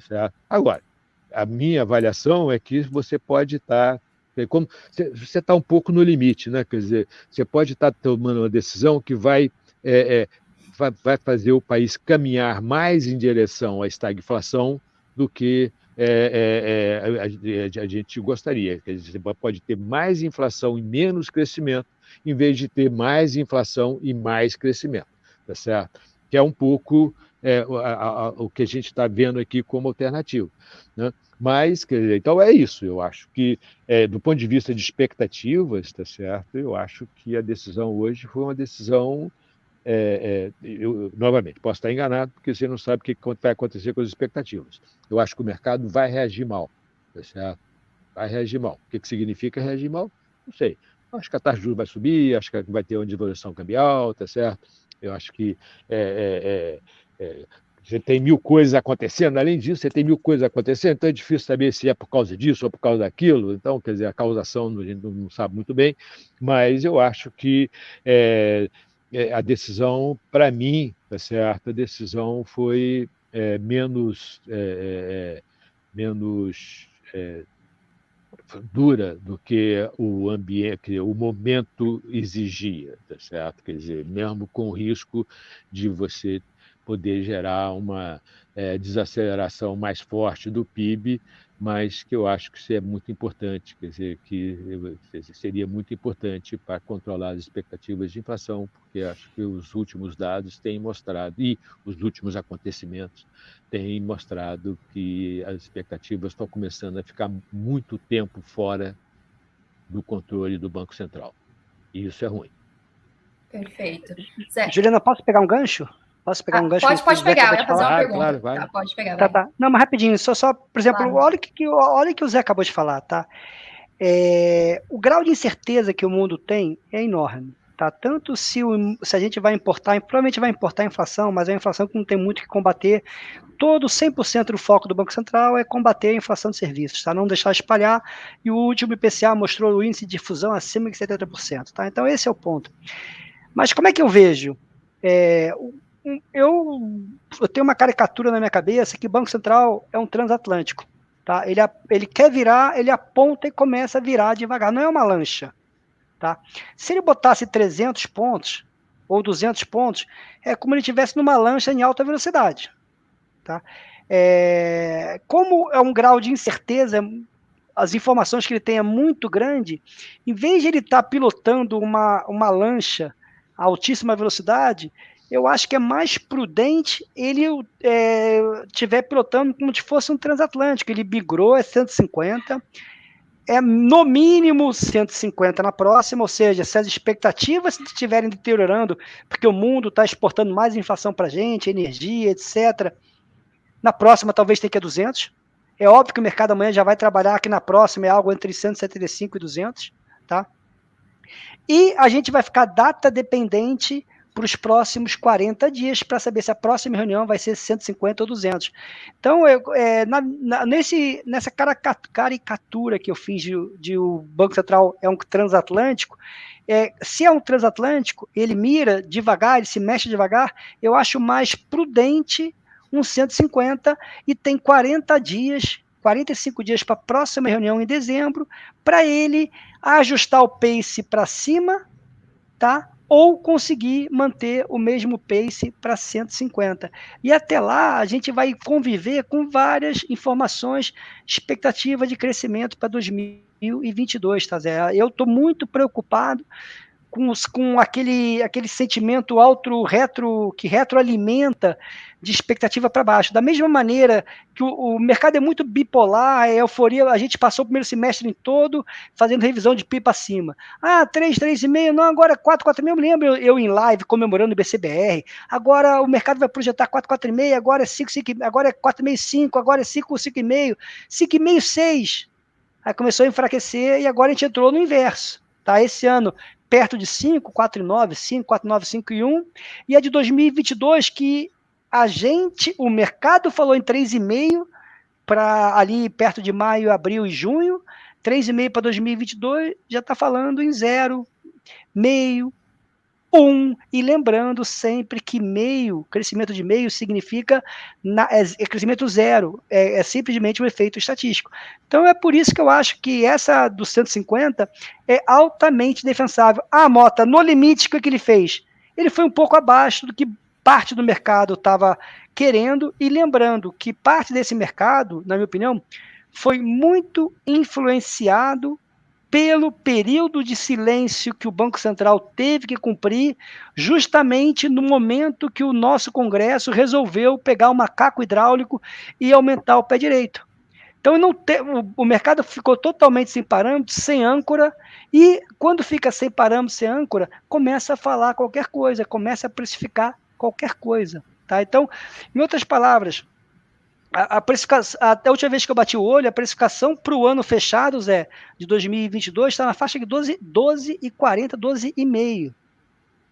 Certo? Agora, a minha avaliação é que você pode estar. É como, você está um pouco no limite, né? Quer dizer, você pode estar tomando uma decisão que vai, é, é, vai, fazer o país caminhar mais em direção à estagflação do que é, a, a, gente gostaria. Quer dizer, você pode ter mais inflação e menos crescimento, em vez de ter mais inflação e mais crescimento, tá certo? Que é um pouco é, a, a, o que a gente está vendo aqui como alternativo. Né? Mas, dizer, então é isso. Eu acho que, é, do ponto de vista de expectativas, tá certo? Eu acho que a decisão hoje foi uma decisão. É, é, eu, novamente, posso estar enganado, porque você não sabe o que vai acontecer com as expectativas. Eu acho que o mercado vai reagir mal, tá certo? Vai reagir mal. O que, que significa reagir mal? Não sei. Acho que a taxa de juros vai subir, acho que vai ter uma devolução cambial, tá certo? Eu acho que é, é, é é, você tem mil coisas acontecendo, além disso, você tem mil coisas acontecendo, então é difícil saber se é por causa disso ou por causa daquilo. Então, quer dizer, a causação a gente não sabe muito bem, mas eu acho que é, é a decisão, para mim, tá certo? A decisão foi é, menos, é, é, menos dura do que o ambiente, o momento exigia, tá certo? Quer dizer, mesmo com o risco de você poder gerar uma é, desaceleração mais forte do PIB, mas que eu acho que isso é muito importante, quer dizer, que seria muito importante para controlar as expectativas de inflação, porque acho que os últimos dados têm mostrado, e os últimos acontecimentos têm mostrado que as expectativas estão começando a ficar muito tempo fora do controle do Banco Central. E isso é ruim. Perfeito. Certo. Juliana, posso pegar um gancho? Posso pegar ah, um gancho? Pode, pode pegar, eu ia fazer uma pergunta. Claro, vai. Tá, pode pegar, tá, tá. Não, mas rapidinho, só, só por exemplo, claro. olha o que, olha que o Zé acabou de falar, tá? É, o grau de incerteza que o mundo tem é enorme. Tá? Tanto se, o, se a gente vai importar, provavelmente vai importar a inflação, mas é uma inflação que não tem muito que combater. Todo 100% do foco do Banco Central é combater a inflação de serviços, tá? não deixar espalhar. E o último IPCA mostrou o índice de difusão acima de 70%. Tá? Então, esse é o ponto. Mas como é que eu vejo? É, eu, eu tenho uma caricatura na minha cabeça que Banco Central é um transatlântico. Tá? Ele, ele quer virar, ele aponta e começa a virar devagar. Não é uma lancha. Tá? Se ele botasse 300 pontos ou 200 pontos, é como ele estivesse numa lancha em alta velocidade. Tá? É, como é um grau de incerteza, as informações que ele tem é muito grande, em vez de ele estar tá pilotando uma, uma lancha a altíssima velocidade, eu acho que é mais prudente ele é, pilotando como se fosse um transatlântico. Ele migrou, é 150, é no mínimo 150 na próxima, ou seja, se as expectativas estiverem deteriorando, porque o mundo está exportando mais inflação para a gente, energia, etc., na próxima talvez tenha que ir 200. É óbvio que o mercado amanhã já vai trabalhar aqui na próxima, é algo entre 175 e 200, tá? E a gente vai ficar data dependente para os próximos 40 dias para saber se a próxima reunião vai ser 150 ou 200. Então, eu, é, na, na, nesse, nessa caricatura que eu fiz de, de, o Banco Central é um transatlântico, é, se é um transatlântico, ele mira devagar, ele se mexe devagar, eu acho mais prudente um 150 e tem 40 dias 45 dias para a próxima reunião em dezembro, para ele ajustar o pace para cima, tá? Ou conseguir manter o mesmo pace para 150. E até lá a gente vai conviver com várias informações, expectativa de crescimento para 2022, tá Zé? Eu estou muito preocupado com, com aquele, aquele sentimento auto retro que retroalimenta de expectativa para baixo. Da mesma maneira que o, o, mercado é muito bipolar, é euforia, a gente passou o primeiro semestre em todo fazendo revisão de pipa acima. Ah, 3, 3,5, não, agora 4, 4,5, eu lembro eu, eu, em live comemorando o BCBR. Agora o mercado vai projetar 4, 4,5, agora é 5, 5, agora é 4,5, 5, agora é 5, 5,5, 5,5, 6. Aí começou a enfraquecer e agora a gente entrou no inverso. Tá? Esse ano perto de 5, 4,9, 5, 4,9, 5 e 1, e a de 2022 que a gente, o mercado falou em 3,5 para ali perto de maio, abril e junho, 3,5 para 2022 já está falando em zero, meio, um, e lembrando sempre que meio, crescimento de meio significa na, é, é, crescimento zero, é, é, simplesmente um efeito estatístico. Então é por isso que eu acho que essa do 150 é altamente defensável. Ah, Mota, no limite, o que, que ele fez? Ele foi um pouco abaixo do que parte do mercado estava querendo, e lembrando que parte desse mercado, na minha opinião, foi muito influenciado pelo período de silêncio que o Banco Central teve que cumprir, justamente no momento que o nosso Congresso resolveu pegar o macaco hidráulico e aumentar o pé direito. Então não te, o, o, mercado ficou totalmente sem parâmetros, sem âncora, e quando fica sem parâmetros, sem âncora, começa a falar qualquer coisa, começa a precificar qualquer coisa. Tá? Então, em outras palavras, a, precificação, até a última vez que eu bati o olho, a precificação para o ano fechado, Zé, de 2022, está na faixa de 12, 12 e 40, 12,5.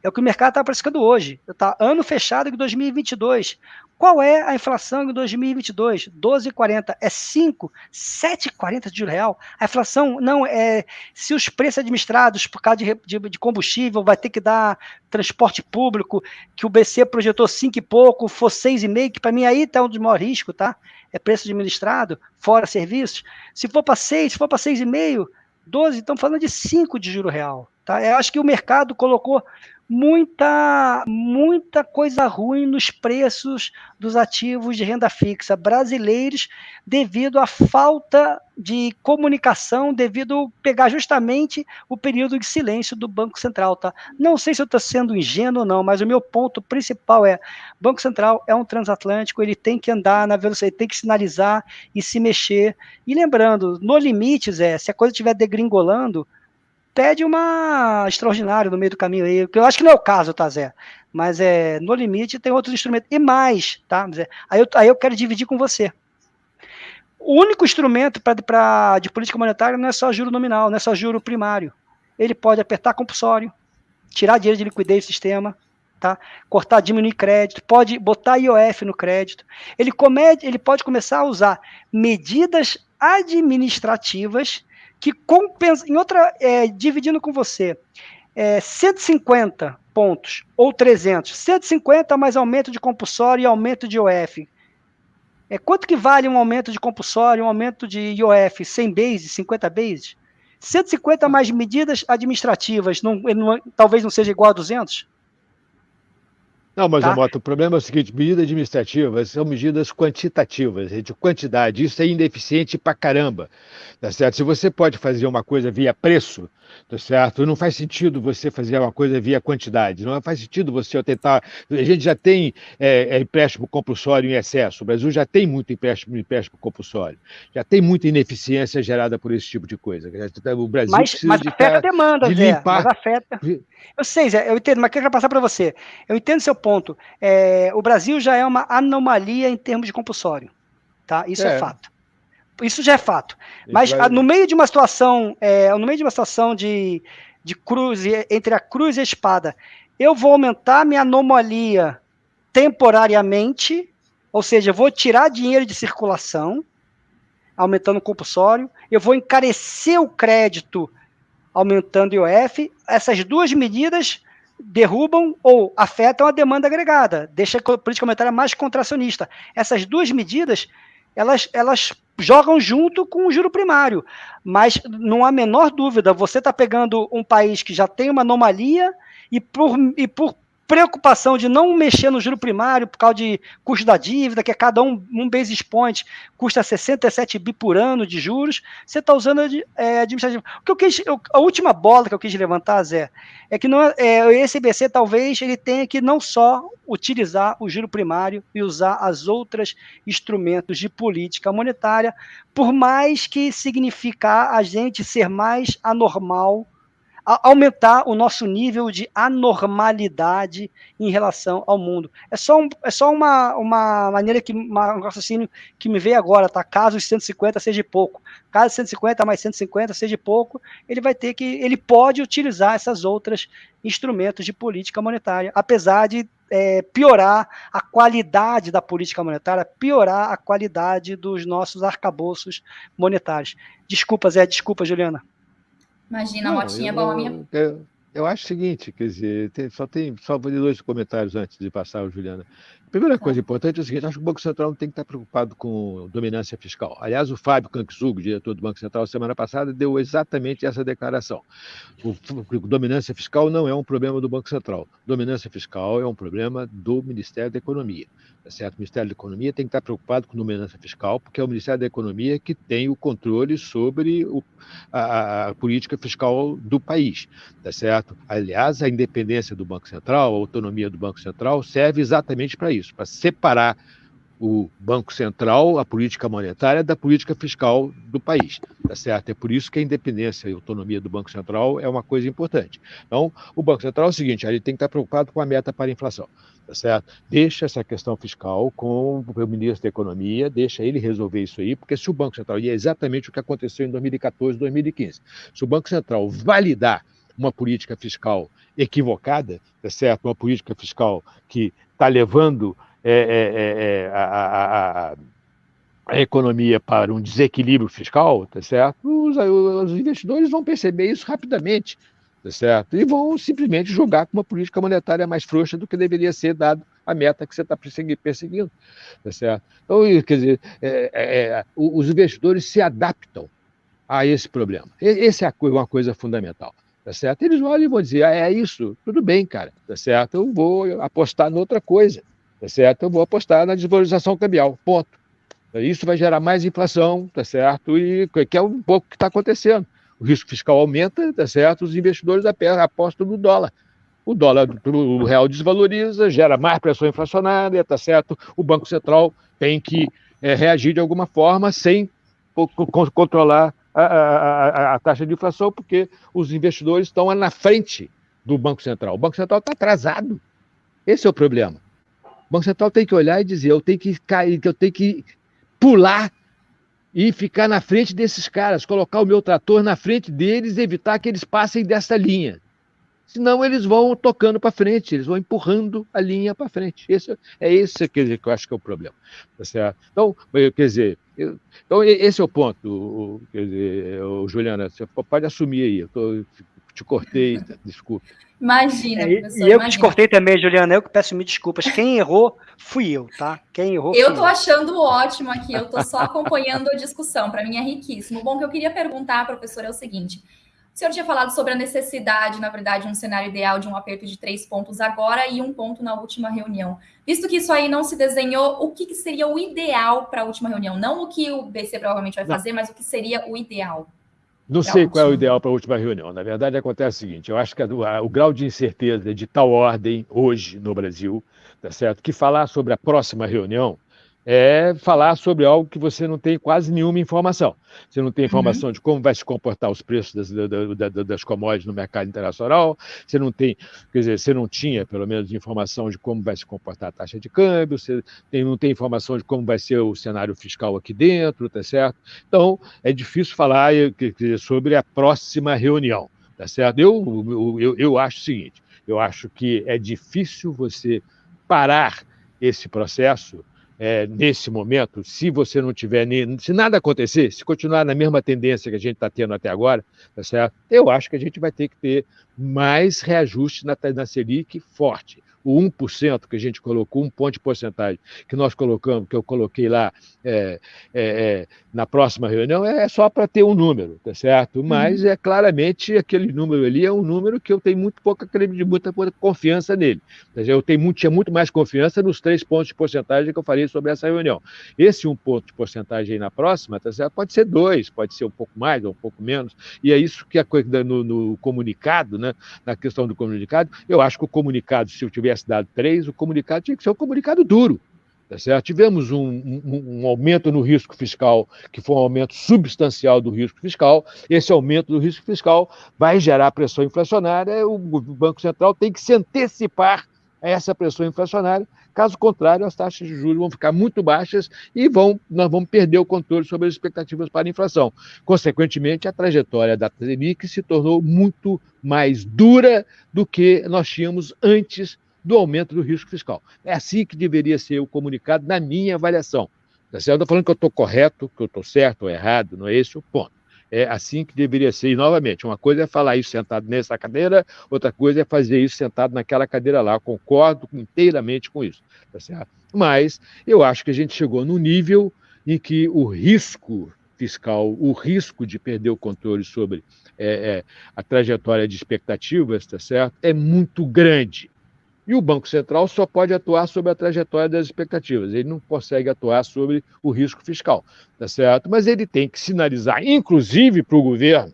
É o que o mercado está precificando hoje. Tá ano fechado de 2022. Qual é a inflação em 2022? 12,40. É 5, 7,40 de real. A inflação não é. Se os preços administrados por causa de, de, de, combustível vai ter que dar transporte público, que o BC projetou 5 e pouco, for 6,5, que para mim aí está um dos maiores riscos, tá? É preço administrado, fora serviços. Se for para 6, se for para 6,5, 12, estamos falando de 5 de juro real. Tá? Eu acho que o mercado colocou muita, muita coisa ruim nos preços dos ativos de renda fixa brasileiros devido à falta de comunicação, devido a pegar justamente o período de silêncio do Banco Central. Tá? Não sei se eu estou sendo ingênuo ou não, mas o meu ponto principal é: Banco Central é um transatlântico, ele tem que andar na velocidade, tem que sinalizar e se mexer. E lembrando, no limite, Zé, se a coisa estiver degringolando, pede uma extraordinária no meio do caminho aí, que eu acho que não é o caso, tá, Zé? Mas é, no limite tem outros instrumentos. E mais, tá, Zé? Aí eu, aí eu quero dividir com você. O único instrumento pra, pra, de política monetária não é só juro nominal, não é só juro primário. Ele pode apertar compulsório, tirar dinheiro de liquidez do sistema, tá? cortar, diminuir crédito, pode botar IOF no crédito. Ele, come, ele pode começar a usar medidas administrativas que compensa, em outra, é, dividindo com você, é, 150 pontos ou 300, 150 mais aumento de compulsório e aumento de IOF. É, quanto que vale um aumento de compulsório, um aumento de IOF, 100 bases, 50 bases? 150 mais medidas administrativas, não, não, talvez não seja igual a 200? Não, mas, tá? Moto, o problema é o seguinte: medidas administrativas são medidas quantitativas, de quantidade. Isso é ineficiente pra caramba. Tá certo? Se você pode fazer uma coisa via preço, tá certo? Não faz sentido você fazer uma coisa via quantidade, não faz sentido você tentar. A gente já tem é, é, empréstimo compulsório em excesso, o Brasil já tem muito empréstimo, empréstimo compulsório, já tem muita ineficiência gerada por esse tipo de coisa. O Brasil mas, mas de afeta a demanda, de Zé, limpar... mas afeta. Eu sei, Zé, eu entendo, mas quero passar para você. Eu entendo seu ponto. É, o Brasil já é uma anomalia em termos de compulsório, tá? Isso é, é fato. Isso já é fato. Mas vai... no meio de uma situação, é, no meio de uma situação de, de cruz, entre a cruz e a espada, eu vou aumentar minha anomalia temporariamente, ou seja, eu vou tirar dinheiro de circulação, aumentando o compulsório, eu vou encarecer o crédito, aumentando o IOF. Essas duas medidas derrubam ou afetam a demanda agregada, deixa a política monetária mais contracionista. Essas duas medidas, elas, elas jogam junto com o juro primário. Mas não há menor dúvida, você está pegando um país que já tem uma anomalia e por, e por preocupação de não mexer no juro primário por causa de custo da dívida, que é cada um, um basis point custa 67 bi por ano de juros, você está usando é, administrativo. O que eu quis, eu, a última bola que eu quis levantar, Zé, é que não, é, é esse IBC talvez ele tenha que não só utilizar o juro primário e usar as outras instrumentos de política monetária, por mais que significar a gente ser mais anormal aumentar o nosso nível de anormalidade em relação ao mundo. É só, um, é só uma, uma maneira que uma, um raciocínio que me veio agora, tá? Caso os 150 seja pouco, caso 150 mais 150 seja pouco, ele vai ter que, ele pode utilizar essas outras instrumentos de política monetária, apesar de é, piorar a qualidade da política monetária, piorar a qualidade dos nossos arcabouços monetários. Desculpa, Zé, desculpa, Juliana. Imagina, a motinha bom a minha. Eu, eu acho o seguinte, quer dizer, tem, só tem só dois comentários antes de passar, Juliana. Primeira coisa tá. importante é o seguinte: acho que o Banco Central não tem que estar preocupado com dominância fiscal. Aliás, o Fábio Cankzug, diretor do Banco Central, semana passada, deu exatamente essa declaração. O, dominância fiscal não é um problema do Banco Central. Dominância fiscal é um problema do Ministério da Economia. Tá certo? O Ministério da Economia tem que estar preocupado com dominância fiscal, porque é o Ministério da Economia que tem o controle sobre o, a, a, política fiscal do país. Tá certo? Aliás, a independência do Banco Central, a autonomia do Banco Central, serve exatamente para isso isso, para separar o Banco Central, a política monetária, da política fiscal do país. Tá certo? É por isso que a independência e autonomia do Banco Central é uma coisa importante. Então, o Banco Central é o seguinte: ele tem que estar preocupado com a meta para a inflação. Tá certo? Deixa essa questão fiscal com o ministro da Economia, deixa ele resolver isso aí, porque se o Banco Central, e é exatamente o que aconteceu em 2014, 2015, se o Banco Central validar uma política fiscal equivocada, tá certo? Uma política fiscal que está levando é, é, é, é a, a, a, economia para um desequilíbrio fiscal, tá certo? Os, os, investidores vão perceber isso rapidamente, tá certo? E vão simplesmente jogar com uma política monetária mais frouxa do que deveria ser dado a meta que você está perseguindo, tá certo? Então, quer dizer, é, é, os investidores se adaptam a esse problema. Essa é uma coisa fundamental tá certo? Eles olham e vão dizer, ah, é isso, tudo bem, cara, tá certo? Eu vou apostar noutra coisa, tá certo? Eu vou apostar na desvalorização cambial, ponto. Isso vai gerar mais inflação, tá certo? E que é um pouco o que está acontecendo. O risco fiscal aumenta, tá certo? Os investidores apostam no dólar. O dólar, o real desvaloriza, gera mais pressão inflacionária, tá certo? O Banco Central tem que é, reagir de alguma forma sem controlar a, a, a, taxa de inflação, porque os investidores estão na frente do Banco Central. O Banco Central está atrasado. Esse é o problema. O Banco Central tem que olhar e dizer: eu tenho que cair, eu tenho que pular e ficar na frente desses caras, colocar o meu trator na frente deles, evitar que eles passem dessa linha. Senão eles vão tocando para frente, eles vão empurrando a linha para frente. Esse, é esse quer dizer, que eu acho que é o problema. Tá certo? Então, quer dizer, eu, então esse é o ponto. Quer dizer, Juliana, você pode assumir aí. Eu tô, te cortei, [laughs] desculpe. Imagina, é, professor. E eu que te cortei também, Juliana, eu que peço mil desculpas. Quem errou fui eu, tá? Quem errou Eu tô eu. achando ótimo aqui, eu tô só acompanhando a discussão, para mim é riquíssimo. Bom, o que eu queria perguntar, professor, é o seguinte: o senhor tinha falado sobre a necessidade, na verdade, um cenário ideal de um aperto de três pontos agora e um ponto na última reunião. Visto que isso aí não se desenhou, o que, seria o ideal para a última reunião? Não o que o BC provavelmente vai fazer, não. mas o que seria o ideal? Não sei qual é o ideal para a última reunião. Na verdade, acontece o seguinte: eu acho que o grau de incerteza de tal ordem hoje no Brasil, tá certo? Que falar sobre a próxima reunião é falar sobre algo que você não tem quase nenhuma informação. Você não tem informação uhum. de como vai se comportar os preços das, das, das, commodities no mercado internacional, você não tem, quer dizer, você não tinha, pelo menos, informação de como vai se comportar a taxa de câmbio, você tem, não tem informação de como vai ser o cenário fiscal aqui dentro, tá certo? Então, é difícil falar sobre a próxima reunião, tá certo? Eu, eu, eu acho o seguinte, eu acho que é difícil você parar esse processo é, nesse momento, se você não tiver, se nada acontecer, se continuar na mesma tendência que a gente está tendo até agora, tá certo? eu acho que a gente vai ter que ter mais reajuste na, na Selic forte o 1% que a gente colocou, um ponto de porcentagem que nós colocamos, que eu coloquei lá é, é, é, na próxima reunião, é só para ter um número, tá certo? Mas uhum. é claramente aquele número ali é um número que eu tenho muito pouca credibilidade, muita pouca confiança nele. Eu tenho muito, tinha muito mais confiança nos três pontos de porcentagem que eu falei sobre essa reunião. Esse um ponto de porcentagem aí na próxima, tá certo? Pode ser dois, pode ser um pouco mais ou um pouco menos, e é isso que a coisa no, no comunicado, né? Na questão do comunicado, eu acho que o comunicado, se eu tiver dado três, o comunicado tinha que ser um comunicado duro. Tá certo? Tivemos um, um, um, aumento no risco fiscal, que foi um aumento substancial do risco fiscal. Esse aumento do risco fiscal vai gerar pressão inflacionária. O Banco Central tem que se antecipar a essa pressão inflacionária. Caso contrário, as taxas de juros vão ficar muito baixas e vão, nós vamos perder o controle sobre as expectativas para a inflação. Consequentemente, a trajetória da Selic se tornou muito mais dura do que nós tínhamos antes do aumento do risco fiscal. É assim que deveria ser o comunicado, na minha avaliação. Tá certo? Eu estou falando que eu estou correto, que eu estou certo ou errado, não é esse o ponto. É assim que deveria ser. E, novamente, uma coisa é falar isso sentado nessa cadeira, outra coisa é fazer isso sentado naquela cadeira lá. Eu concordo inteiramente com isso. Tá certo? Mas eu acho que a gente chegou no nível em que o risco fiscal, o risco de perder o controle sobre é, é, a trajetória de expectativas, tá certo? É muito grande. E o Banco Central só pode atuar sobre a trajetória das expectativas, ele não consegue atuar sobre o risco fiscal, tá certo? Mas ele tem que sinalizar, inclusive para o governo,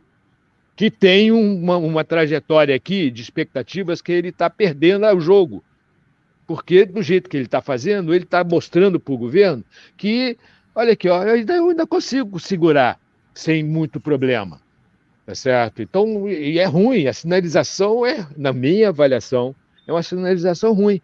que tem uma, uma trajetória aqui de expectativas que ele está perdendo o jogo. Porque, do jeito que ele está fazendo, ele está mostrando para o governo que, olha aqui, ó, eu ainda, eu ainda consigo segurar sem muito problema. Tá certo? Então, e é ruim, a sinalização é, na minha avaliação, é uma sinalização ruim,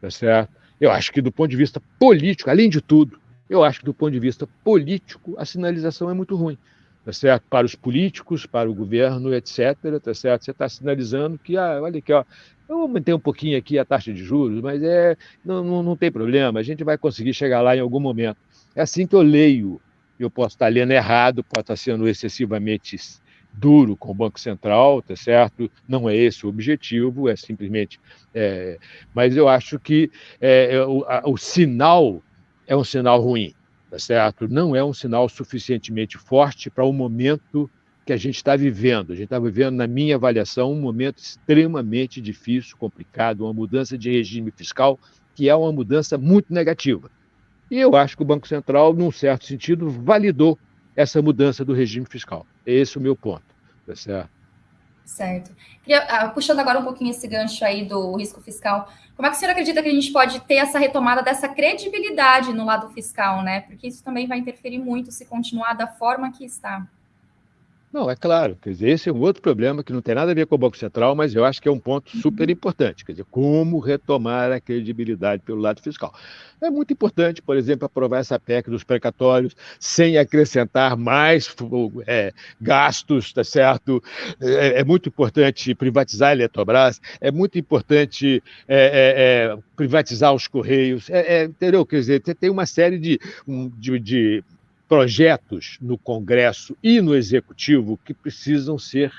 tá certo? Eu acho que do ponto de vista político, além de tudo, eu acho que do ponto de vista político a sinalização é muito ruim, tá certo? Para os políticos, para o governo, etc, tá certo? Você está sinalizando que, ah, olha aqui, ó, eu aumentei um pouquinho aqui a taxa de juros, mas é, não, não, não tem problema, a gente vai conseguir chegar lá em algum momento. É assim que eu leio. Eu posso estar lendo errado, posso estar sendo excessivamente duro com o Banco Central, tá certo? Não é esse o objetivo, é simplesmente. É, mas eu acho que é, é, o, a, o sinal é um sinal ruim, tá certo? Não é um sinal suficientemente forte para o momento que a gente está vivendo. A gente está vivendo, na minha avaliação, um momento extremamente difícil, complicado, uma mudança de regime fiscal que é uma mudança muito negativa. E eu acho que o Banco Central, num certo sentido, validou essa mudança do regime fiscal. É esse o meu ponto, tá certo? Certo. Ah, puxando agora um pouquinho esse gancho aí do risco fiscal, como é que o senhor acredita que a gente pode ter essa retomada dessa credibilidade no lado fiscal, né? Porque isso também vai interferir muito se continuar da forma que está. Não, é claro. Quer dizer, esse é um outro problema que não tem nada a ver com o Banco Central, mas eu acho que é um ponto uhum. super importante. Quer dizer, como retomar a credibilidade pelo lado fiscal. É muito importante, por exemplo, aprovar essa PEC dos precatórios sem acrescentar mais é, gastos, tá certo? É, é, muito importante privatizar a Eletrobras, é muito importante é, é, é privatizar os Correios, é, entendeu? Quer dizer, tem uma série de, de, de projetos no Congresso e no Executivo que precisam ser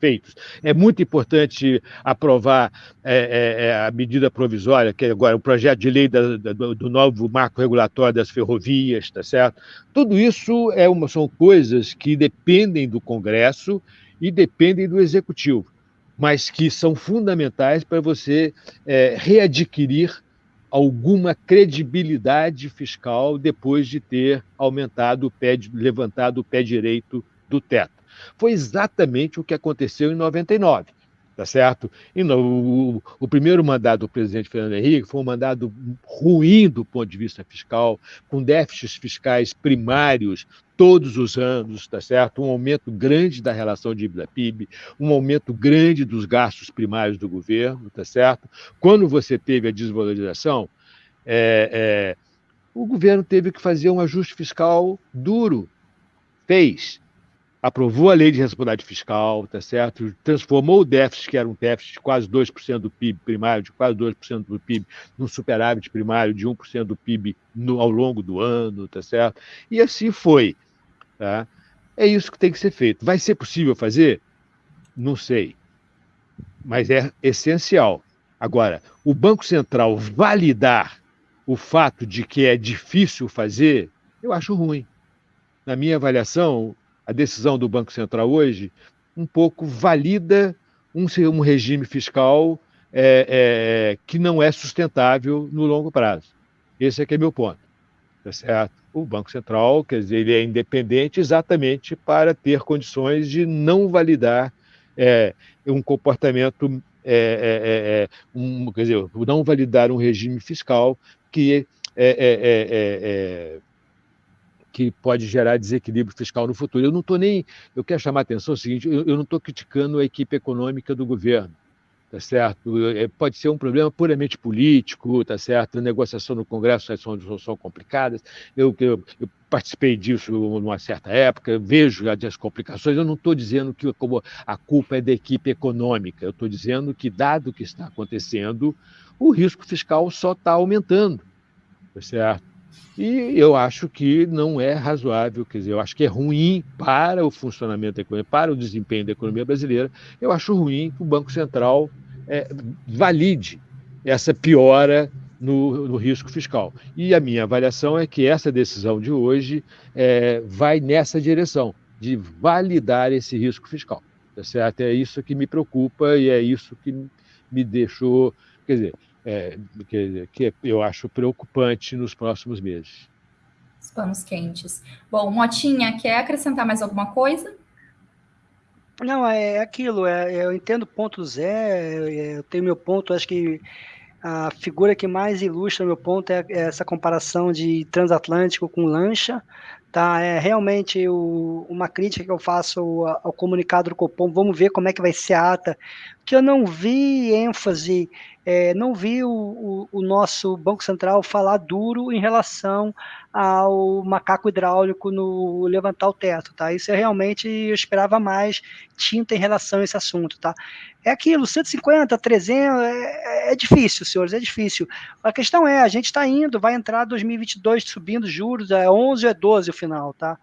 feitos. É muito importante aprovar é, é, é a medida provisória, que é agora o projeto de lei da, da, do novo marco regulatório das ferrovias, tá certo? Tudo isso é uma, são coisas que dependem do Congresso e dependem do Executivo, mas que são fundamentais para você é, readquirir alguma credibilidade fiscal depois de ter aumentado o pé, levantado o pé direito do teto. Foi exatamente o que aconteceu em 99 tá certo? E no, o, o, primeiro mandato do presidente Fernando Henrique foi um mandato ruim do ponto de vista fiscal, com déficits fiscais primários todos os anos, tá certo? Um aumento grande da relação dívida-PIB, um aumento grande dos gastos primários do governo, tá certo? Quando você teve a desvalorização, é, é, o governo teve que fazer um ajuste fiscal duro, fez, aprovou a lei de responsabilidade fiscal, tá certo? transformou o déficit, que era um déficit de quase 2% do PIB primário, de quase 2% do PIB, num superávit primário de 1% do PIB no, ao longo do ano, tá certo? E assim foi. Tá? É isso que tem que ser feito. Vai ser possível fazer? Não sei. Mas é essencial. Agora, o Banco Central validar o fato de que é difícil fazer, eu acho ruim. Na minha avaliação, a decisão do Banco Central hoje um pouco valida um, um regime fiscal é, é, que não é sustentável no longo prazo. Esse é que é meu ponto. Tá certo? O Banco Central, quer dizer, ele é independente exatamente para ter condições de não validar é, um comportamento, é, é, é, um, quer dizer, não validar um regime fiscal que é, que pode gerar desequilíbrio fiscal no futuro. Eu não estou nem. Eu quero chamar a atenção é o seguinte: eu, eu não estou criticando a equipe econômica do governo, tá certo? É, pode ser um problema puramente político, tá certo? Negociação no Congresso são, são complicadas. Eu, eu, eu participei disso numa certa época, vejo as complicações. Eu não estou dizendo que a culpa é da equipe econômica, eu estou dizendo que, dado o que está acontecendo, o risco fiscal só está aumentando, tá certo? E eu acho que não é razoável, quer dizer, eu acho que é ruim para o funcionamento da economia, para o desempenho da economia brasileira, eu acho ruim que o Banco Central é, valide essa piora no, no, risco fiscal. E a minha avaliação é que essa decisão de hoje é, vai nessa direção, de validar esse risco fiscal. Tá certo? É isso que me preocupa e é isso que me deixou. Quer dizer, é, que, que eu acho preocupante nos próximos meses. Os panos quentes. Bom, Motinha, quer acrescentar mais alguma coisa? Não, é aquilo, é, eu entendo o ponto Zé, eu tenho meu ponto, acho que a figura que mais ilustra meu ponto é, é essa comparação de transatlântico com lancha, tá? É realmente o, uma crítica que eu faço ao, ao, comunicado do Copom, vamos ver como é que vai ser a ata, que eu não vi ênfase é, não vi o, o, o, nosso Banco Central falar duro em relação ao macaco hidráulico no levantar o teto, tá? Isso é realmente, eu esperava mais tinta em relação a esse assunto, tá? É aquilo, 150, 300, é, é difícil, senhores, é difícil. A questão é, a gente está indo, vai entrar 2022 subindo juros, é 11 ou é 12 o final, tá?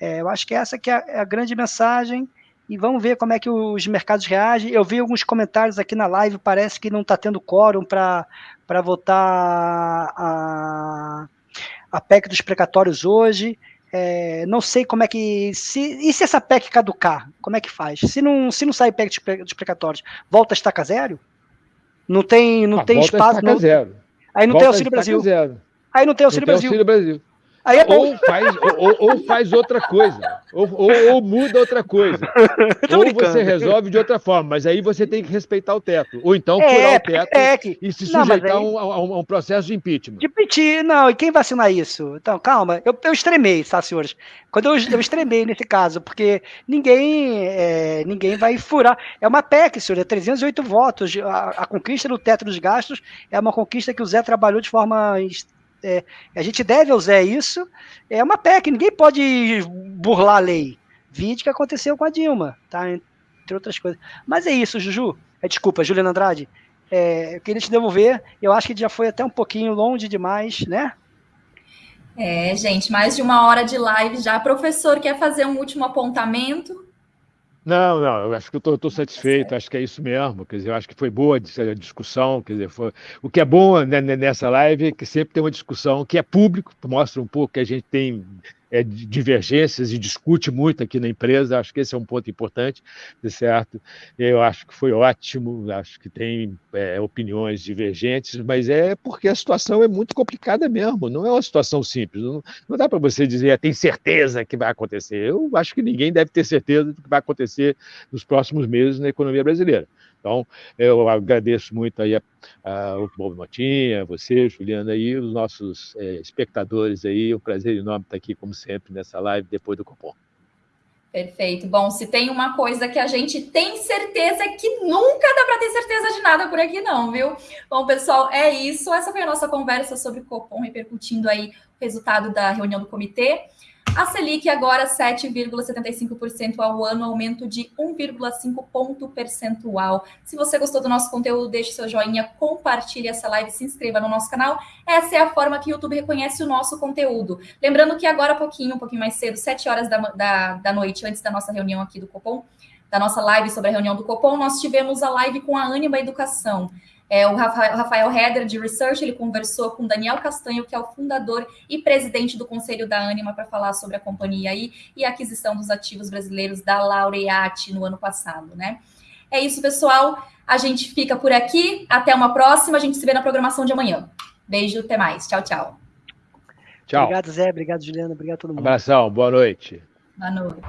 É, eu acho que essa que é a, é a grande mensagem, e vamos ver como é que os mercados reagem. Eu vi alguns comentários aqui na live, parece que não está tendo quórum para votar a, a PEC dos precatórios hoje. É, não sei como é que. Se, e se essa PEC caducar? Como é que faz? Se não, se não sai PEC dos precatórios, volta a estaca zero? Não tem, não ah, tem espaço. Não, zero. Aí não volta tem Auxílio Brasil. Zero. Aí não tem Auxílio não Brasil. Tem auxílio Brasil. É ou, faz, ou, ou, faz outra coisa, ou, ou muda outra coisa. [laughs] ou brincando. você resolve de outra forma, mas aí você tem que respeitar o teto. Ou então é, furar o teto é que... e se sujeitar aí... a, um, um, processo de impeachment. De impeachment, não, e quem vai assinar isso? Então, calma, eu, eu extremei, tá, senhores? Quando eu, eu extremei nesse caso, porque ninguém, é, ninguém vai furar. É uma PEC, senhor, é 308 votos. A, a conquista do teto dos gastos é uma conquista que o Zé trabalhou de forma é, a gente deve usar isso. É uma PEC, ninguém pode burlar a lei. Vide que aconteceu com a Dilma, tá? Entre outras coisas. Mas é isso, Juju. É, desculpa, Juliana Andrade. É, eu queria te devolver. Eu acho que já foi até um pouquinho longe demais, né? É, gente, mais de uma hora de live já. Professor, quer fazer um último apontamento? Não, não, eu acho que eu estou satisfeito, acho que é isso mesmo. Quer dizer, eu acho que foi boa a discussão. Quer dizer, foi... o que é bom né, nessa live é que sempre tem uma discussão que é público, mostra um pouco que a gente tem é, divergências e discute muito aqui na empresa. Acho que esse é um ponto importante, certo? Eu acho que foi ótimo, acho que tem é, opiniões divergentes, mas é porque a situação é muito complicada mesmo, não é uma situação simples. Não, não dá para você dizer, ah, tem certeza que vai acontecer. Eu acho que ninguém deve ter certeza do que vai acontecer nos próximos meses na economia brasileira. Então, eu agradeço muito aí a, a, o Bob Motinha, você, Juliana, e os nossos é, espectadores aí. É um prazer enorme estar aqui, como sempre, nessa live depois do Copom. Perfeito. Bom, se tem uma coisa que a gente tem certeza que nunca dá para ter certeza de nada por aqui, não, viu? Bom, pessoal, é isso. Essa foi a nossa conversa sobre o Copom, repercutindo aí o resultado da reunião do comitê. A Selic agora 7,75% ao ano, aumento de 1,5 ponto percentual. Se você gostou do nosso conteúdo, deixe seu joinha, compartilhe essa live, se inscreva no nosso canal. Essa é a forma que o YouTube reconhece o nosso conteúdo. Lembrando que agora, pouquinho, um pouquinho mais cedo, 7 horas da, da, da noite, antes da nossa reunião aqui do Copom, da nossa live sobre a reunião do Copom, nós tivemos a live com a Anima Educação. É, o Rafael Heder, de Research, ele conversou com Daniel Castanho, que é o fundador e presidente do Conselho da Anima, para falar sobre a companhia aí e a aquisição dos ativos brasileiros da Laureate no ano passado, né? É isso, pessoal. A gente fica por aqui. Até uma próxima. A gente se vê na programação de amanhã. Beijo, até mais. Tchau, tchau. Tchau. Obrigado, Zé. Obrigado, Juliana. Obrigado a todo mundo. Abração. Boa noite. Boa noite.